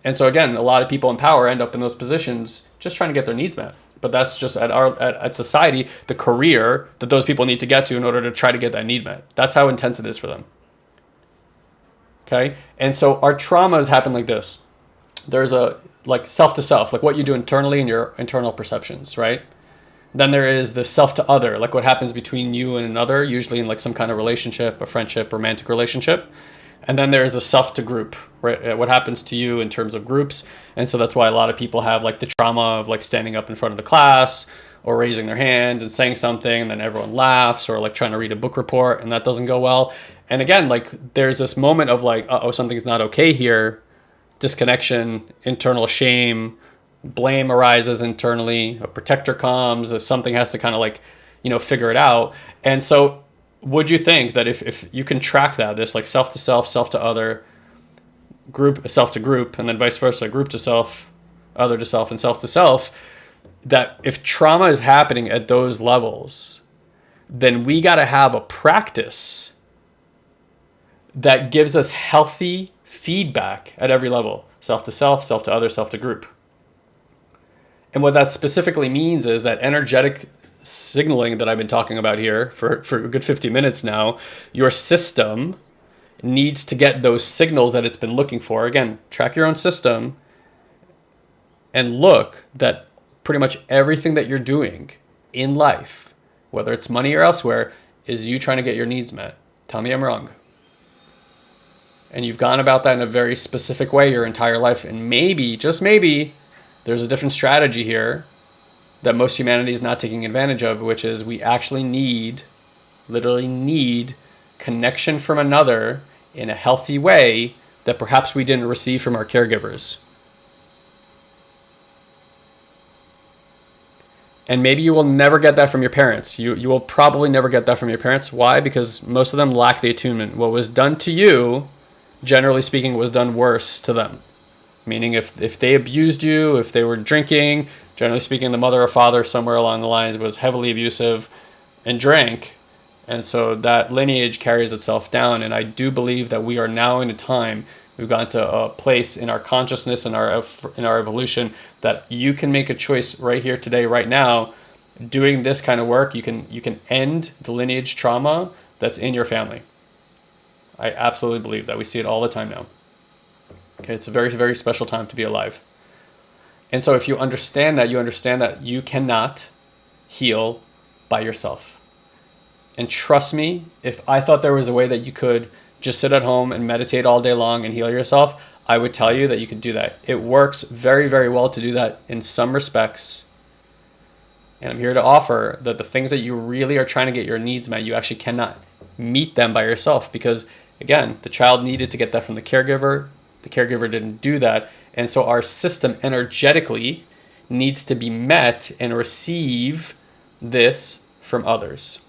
And so again, a lot of people in power end up in those positions just trying to get their needs met. But that's just at our at, at society, the career that those people need to get to in order to try to get that need met. That's how intense it is for them. Okay? And so our traumas happen like this. There's a like self to self, like what you do internally in your internal perceptions, right? Then there is the self to other, like what happens between you and another, usually in like some kind of relationship, a friendship, romantic relationship. And then there is a self to group, right? What happens to you in terms of groups. And so that's why a lot of people have like the trauma of like standing up in front of the class or raising their hand and saying something and then everyone laughs or like trying to read a book report and that doesn't go well. And again, like there's this moment of like, uh oh, something's not okay here, disconnection, internal shame, blame arises internally, a protector comes, something has to kind of like, you know, figure it out. And so would you think that if, if you can track that, this like self to self, self to other, group, self to group, and then vice versa, group to self, other to self, and self to self, that if trauma is happening at those levels, then we got to have a practice that gives us healthy feedback at every level self to self, self to other, self to group. And what that specifically means is that energetic signaling that I've been talking about here for, for a good 50 minutes now, your system needs to get those signals that it's been looking for. Again, track your own system and look that pretty much everything that you're doing in life, whether it's money or elsewhere, is you trying to get your needs met. Tell me I'm wrong. And you've gone about that in a very specific way your entire life. And maybe, just maybe, there's a different strategy here that most humanity is not taking advantage of, which is we actually need, literally need, connection from another in a healthy way that perhaps we didn't receive from our caregivers. And maybe you will never get that from your parents. You, you will probably never get that from your parents. Why? Because most of them lack the attunement. What was done to you, generally speaking, was done worse to them. Meaning if, if they abused you, if they were drinking, generally speaking, the mother or father somewhere along the lines was heavily abusive and drank. And so that lineage carries itself down. And I do believe that we are now in a time we've gotten to a place in our consciousness and our in our evolution that you can make a choice right here today right now doing this kind of work you can you can end the lineage trauma that's in your family i absolutely believe that we see it all the time now okay it's a very very special time to be alive and so if you understand that you understand that you cannot heal by yourself and trust me if i thought there was a way that you could just sit at home and meditate all day long and heal yourself, I would tell you that you could do that. It works very, very well to do that in some respects. And I'm here to offer that the things that you really are trying to get your needs met, you actually cannot meet them by yourself because, again, the child needed to get that from the caregiver. The caregiver didn't do that. And so our system energetically needs to be met and receive this from others.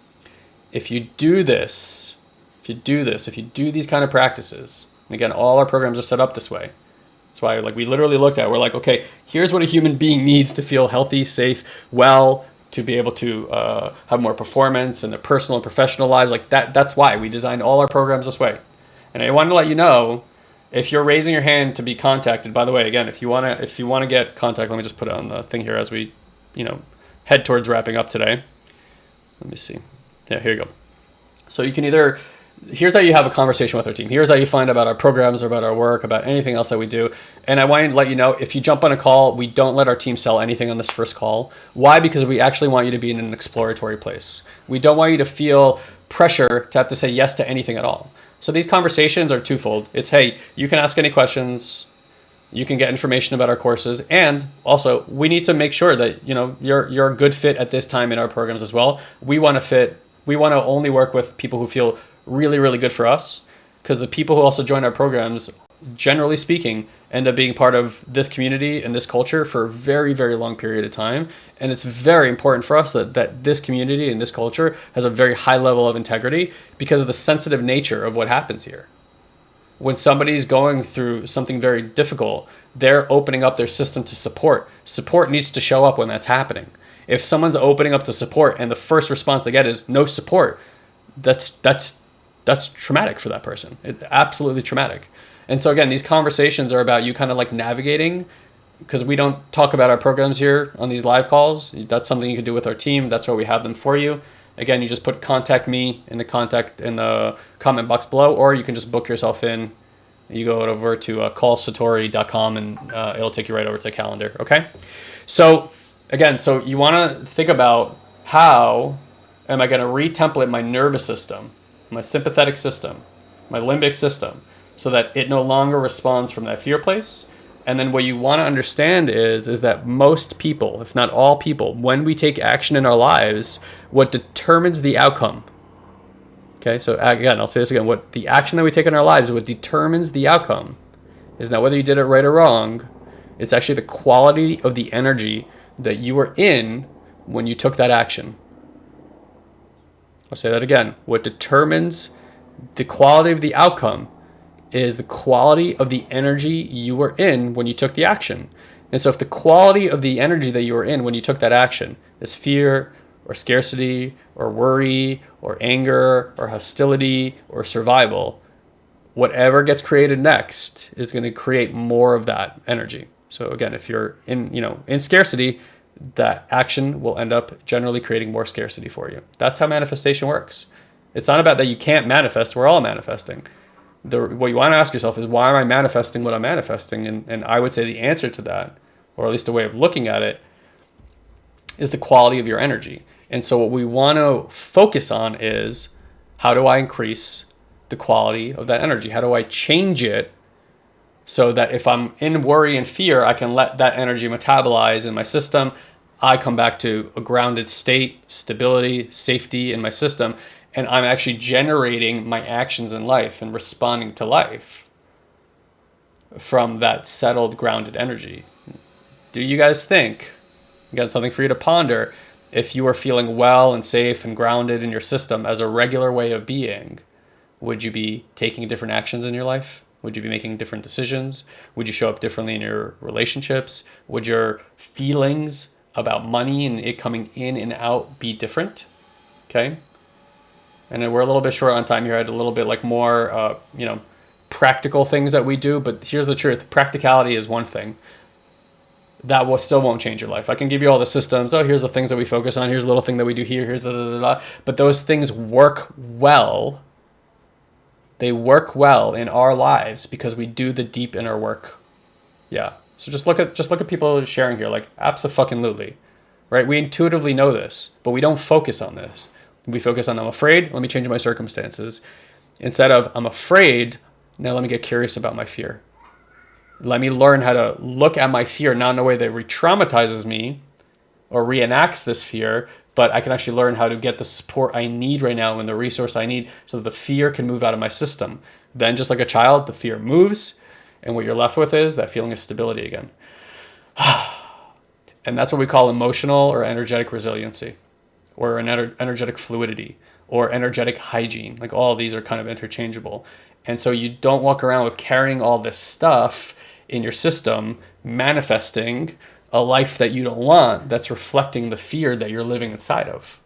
If you do this, if you do this, if you do these kind of practices, and again, all our programs are set up this way. That's why like we literally looked at, it. we're like, okay, here's what a human being needs to feel healthy, safe, well, to be able to uh, have more performance in their personal and professional lives. Like that, that's why we designed all our programs this way. And I wanted to let you know, if you're raising your hand to be contacted, by the way, again, if you want to, if you want to get contact, let me just put it on the thing here as we, you know, head towards wrapping up today. Let me see. Yeah, here you go. So you can either here's how you have a conversation with our team. Here's how you find about our programs or about our work, about anything else that we do. And I want to let you know if you jump on a call, we don't let our team sell anything on this first call. Why? Because we actually want you to be in an exploratory place. We don't want you to feel pressure to have to say yes to anything at all. So these conversations are twofold. It's hey, you can ask any questions, you can get information about our courses, and also we need to make sure that you know you're you're a good fit at this time in our programs as well. We want to fit. We want to only work with people who feel really, really good for us because the people who also join our programs, generally speaking, end up being part of this community and this culture for a very, very long period of time. And it's very important for us that, that this community and this culture has a very high level of integrity because of the sensitive nature of what happens here. When somebody's going through something very difficult, they're opening up their system to support. Support needs to show up when that's happening. If someone's opening up to support and the first response they get is no support, that's that's that's traumatic for that person. It, absolutely traumatic. And so again, these conversations are about you kind of like navigating because we don't talk about our programs here on these live calls. That's something you can do with our team. That's why we have them for you. Again, you just put contact me in the contact in the comment box below, or you can just book yourself in. You go over to uh, callsatori.com and uh, it'll take you right over to calendar. Okay. So again, so you want to think about how am I going to retemplate my nervous system my sympathetic system, my limbic system, so that it no longer responds from that fear place. And then what you want to understand is is that most people, if not all people, when we take action in our lives, what determines the outcome. Okay, so again, I'll say this again. What the action that we take in our lives, what determines the outcome, is not whether you did it right or wrong. It's actually the quality of the energy that you were in when you took that action. I'll say that again. What determines the quality of the outcome is the quality of the energy you were in when you took the action. And so if the quality of the energy that you were in when you took that action is fear or scarcity or worry or anger or hostility or survival, whatever gets created next is going to create more of that energy. So again, if you're in, you know, in scarcity, that action will end up generally creating more scarcity for you. That's how manifestation works. It's not about that you can't manifest. We're all manifesting. The, what you want to ask yourself is why am I manifesting what I'm manifesting? And, and I would say the answer to that, or at least a way of looking at it, is the quality of your energy. And so what we want to focus on is how do I increase the quality of that energy? How do I change it so that if I'm in worry and fear, I can let that energy metabolize in my system. I come back to a grounded state, stability, safety in my system, and I'm actually generating my actions in life and responding to life from that settled, grounded energy. Do you guys think, again, something for you to ponder, if you are feeling well and safe and grounded in your system as a regular way of being, would you be taking different actions in your life? Would you be making different decisions? Would you show up differently in your relationships? Would your feelings about money and it coming in and out be different? Okay. And we're a little bit short on time here. I had a little bit like more, uh, you know, practical things that we do. But here's the truth: practicality is one thing. That will still won't change your life. I can give you all the systems. Oh, here's the things that we focus on. Here's a little thing that we do here. Here's da da da da. But those things work well they work well in our lives because we do the deep inner work. Yeah. So just look at just look at people sharing here, like absolutely, right? We intuitively know this, but we don't focus on this. We focus on I'm afraid. Let me change my circumstances, instead of I'm afraid. Now let me get curious about my fear. Let me learn how to look at my fear not in a way that re-traumatizes me, or reenacts this fear, but I can actually learn how to get the support I need right now and the resource I need so that the fear can move out of my system. Then, just like a child, the fear moves, and what you're left with is that feeling of stability again. *sighs* and that's what we call emotional or energetic resiliency, or an ener- energetic fluidity, or energetic hygiene. Like all these are kind of interchangeable. And so you don't walk around with carrying all this stuff in your system, manifesting a life that you don't want that's reflecting the fear that you're living inside of.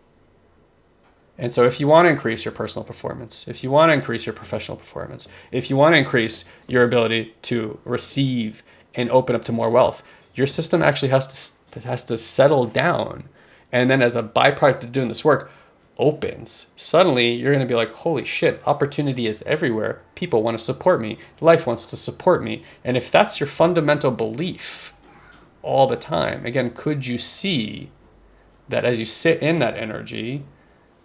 And so, if you want to increase your personal performance, if you want to increase your professional performance, if you want to increase your ability to receive and open up to more wealth, your system actually has to has to settle down. And then, as a byproduct of doing this work, opens. Suddenly, you're going to be like, "Holy shit! Opportunity is everywhere. People want to support me. Life wants to support me." And if that's your fundamental belief, all the time. Again, could you see that as you sit in that energy,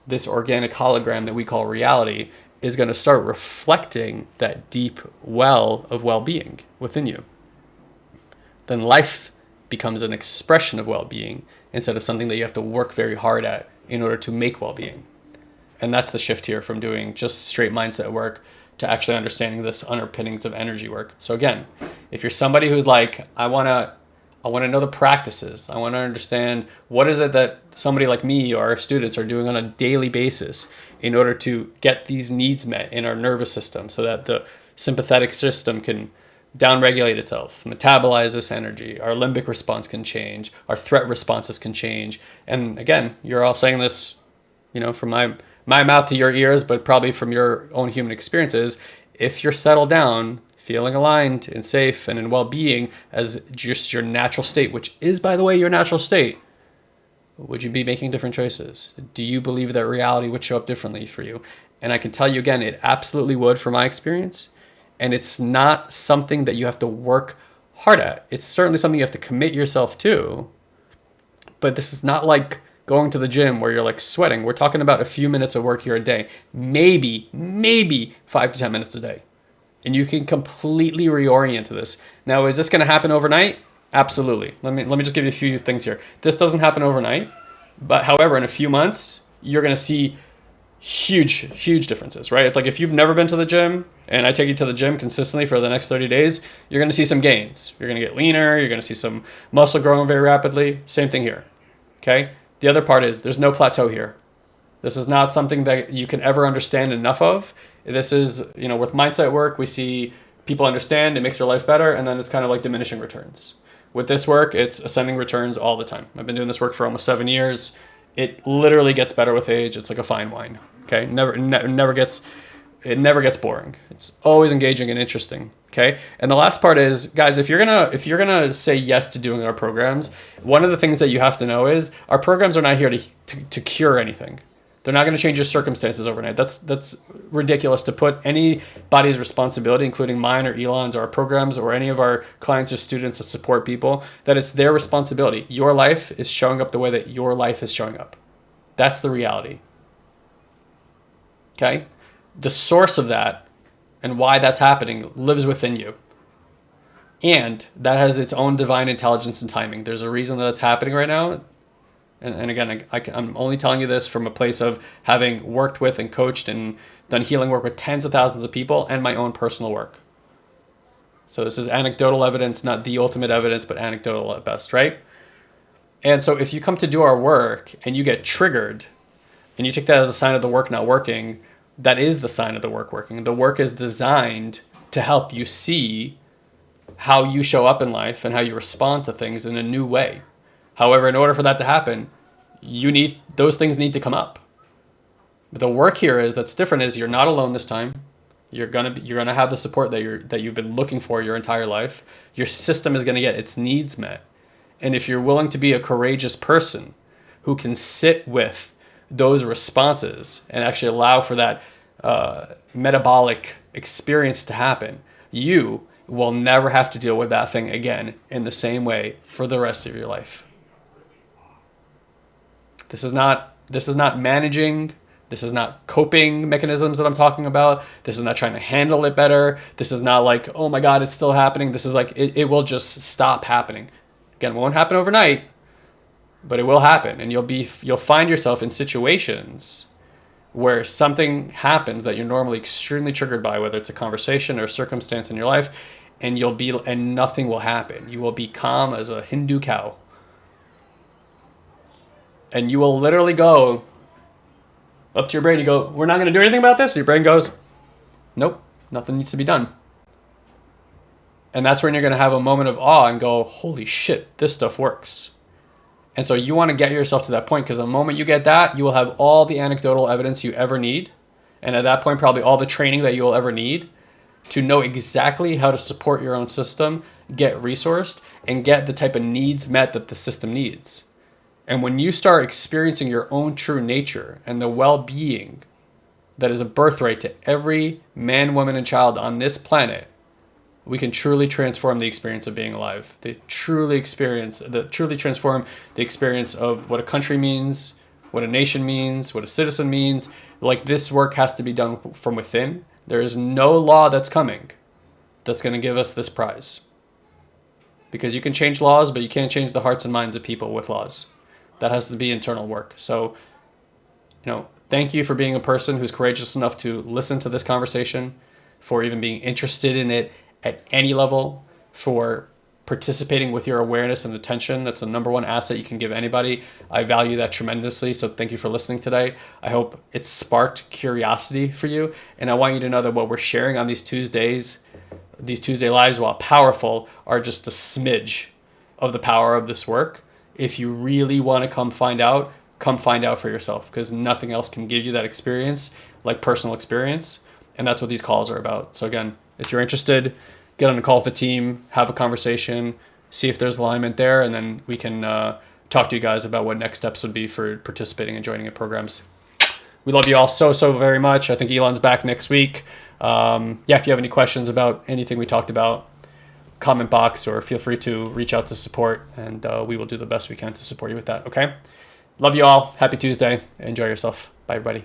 this organic hologram that we call reality is going to start reflecting that deep well of well being within you? Then life becomes an expression of well being instead of something that you have to work very hard at in order to make well being. And that's the shift here from doing just straight mindset work to actually understanding this underpinnings of energy work. So again, if you're somebody who's like, I want to I want to know the practices. I want to understand what is it that somebody like me or our students are doing on a daily basis in order to get these needs met in our nervous system so that the sympathetic system can downregulate itself, metabolize this energy. Our limbic response can change, our threat responses can change. And again, you're all saying this, you know, from my my mouth to your ears, but probably from your own human experiences. If you're settled down, feeling aligned and safe and in well being as just your natural state, which is, by the way, your natural state, would you be making different choices? Do you believe that reality would show up differently for you? And I can tell you again, it absolutely would from my experience. And it's not something that you have to work hard at. It's certainly something you have to commit yourself to. But this is not like going to the gym where you're like sweating. We're talking about a few minutes of work here a day, maybe, maybe five to 10 minutes a day and you can completely reorient to this. Now, is this going to happen overnight? Absolutely. Let me let me just give you a few things here. This doesn't happen overnight, but however, in a few months, you're going to see huge huge differences, right? It's like if you've never been to the gym and I take you to the gym consistently for the next 30 days, you're going to see some gains. You're going to get leaner, you're going to see some muscle growing very rapidly. Same thing here. Okay? The other part is there's no plateau here. This is not something that you can ever understand enough of. This is, you know, with mindset work, we see people understand, it makes their life better, and then it's kind of like diminishing returns. With this work, it's ascending returns all the time. I've been doing this work for almost seven years. It literally gets better with age. It's like a fine wine. Okay, never, ne- never gets, it never gets boring. It's always engaging and interesting. Okay, and the last part is, guys, if you're gonna if you're gonna say yes to doing our programs, one of the things that you have to know is our programs are not here to to, to cure anything. They're not going to change your circumstances overnight. That's that's ridiculous to put anybody's responsibility, including mine or Elon's or our programs or any of our clients or students that support people, that it's their responsibility. Your life is showing up the way that your life is showing up. That's the reality. Okay? The source of that and why that's happening lives within you. And that has its own divine intelligence and timing. There's a reason that it's happening right now and, and again, I, am only telling you this from a place of having worked with and coached and done healing work with tens of thousands of people and my own personal work. So this is anecdotal evidence, not the ultimate evidence, but anecdotal at best, right? And so if you come to do our work and you get triggered and you take that as a sign of the work not working, that is the sign of the work working. The work is designed to help you see how you show up in life and how you respond to things in a new way. However, in order for that to happen, you need those things need to come up. But the work here is that's different is you're not alone this time. You're gonna be, you're gonna have the support that you're that you've been looking for your entire life. Your system is gonna get its needs met, and if you're willing to be a courageous person who can sit with those responses and actually allow for that uh, metabolic experience to happen, you will never have to deal with that thing again in the same way for the rest of your life. This is not this is not managing. This is not coping mechanisms that I'm talking about. This is not trying to handle it better. This is not like, oh my God, it's still happening. This is like, it, it will just stop happening. Again, it won't happen overnight, but it will happen and you'll be you'll find yourself in situations where something happens that you're normally extremely triggered by whether it's a conversation or a circumstance in your life and you'll be and nothing will happen you will be calm as a hindu cow and you will literally go up to your brain you go we're not going to do anything about this your brain goes nope nothing needs to be done and that's when you're going to have a moment of awe and go holy shit this stuff works and so you want to get yourself to that point because the moment you get that, you will have all the anecdotal evidence you ever need. And at that point, probably all the training that you will ever need to know exactly how to support your own system, get resourced, and get the type of needs met that the system needs. And when you start experiencing your own true nature and the well being that is a birthright to every man, woman, and child on this planet, we can truly transform the experience of being alive. They truly experience, the truly transform the experience of what a country means, what a nation means, what a citizen means. Like this work has to be done from within. There is no law that's coming that's going to give us this prize. Because you can change laws, but you can't change the hearts and minds of people with laws. That has to be internal work. So, you know, thank you for being a person who's courageous enough to listen to this conversation, for even being interested in it at any level for participating with your awareness and attention. That's the number one asset you can give anybody. I value that tremendously. So thank you for listening today. I hope it sparked curiosity for you. And I want you to know that what we're sharing on these Tuesdays, these Tuesday lives, while powerful, are just a smidge of the power of this work. If you really want to come find out, come find out for yourself because nothing else can give you that experience like personal experience. And that's what these calls are about. So again, if you're interested, get on a call with the team, have a conversation, see if there's alignment there, and then we can uh, talk to you guys about what next steps would be for participating and joining in programs. We love you all so, so very much. I think Elon's back next week. Um, yeah, if you have any questions about anything we talked about, comment box or feel free to reach out to support, and uh, we will do the best we can to support you with that. Okay? Love you all. Happy Tuesday. Enjoy yourself. Bye, everybody.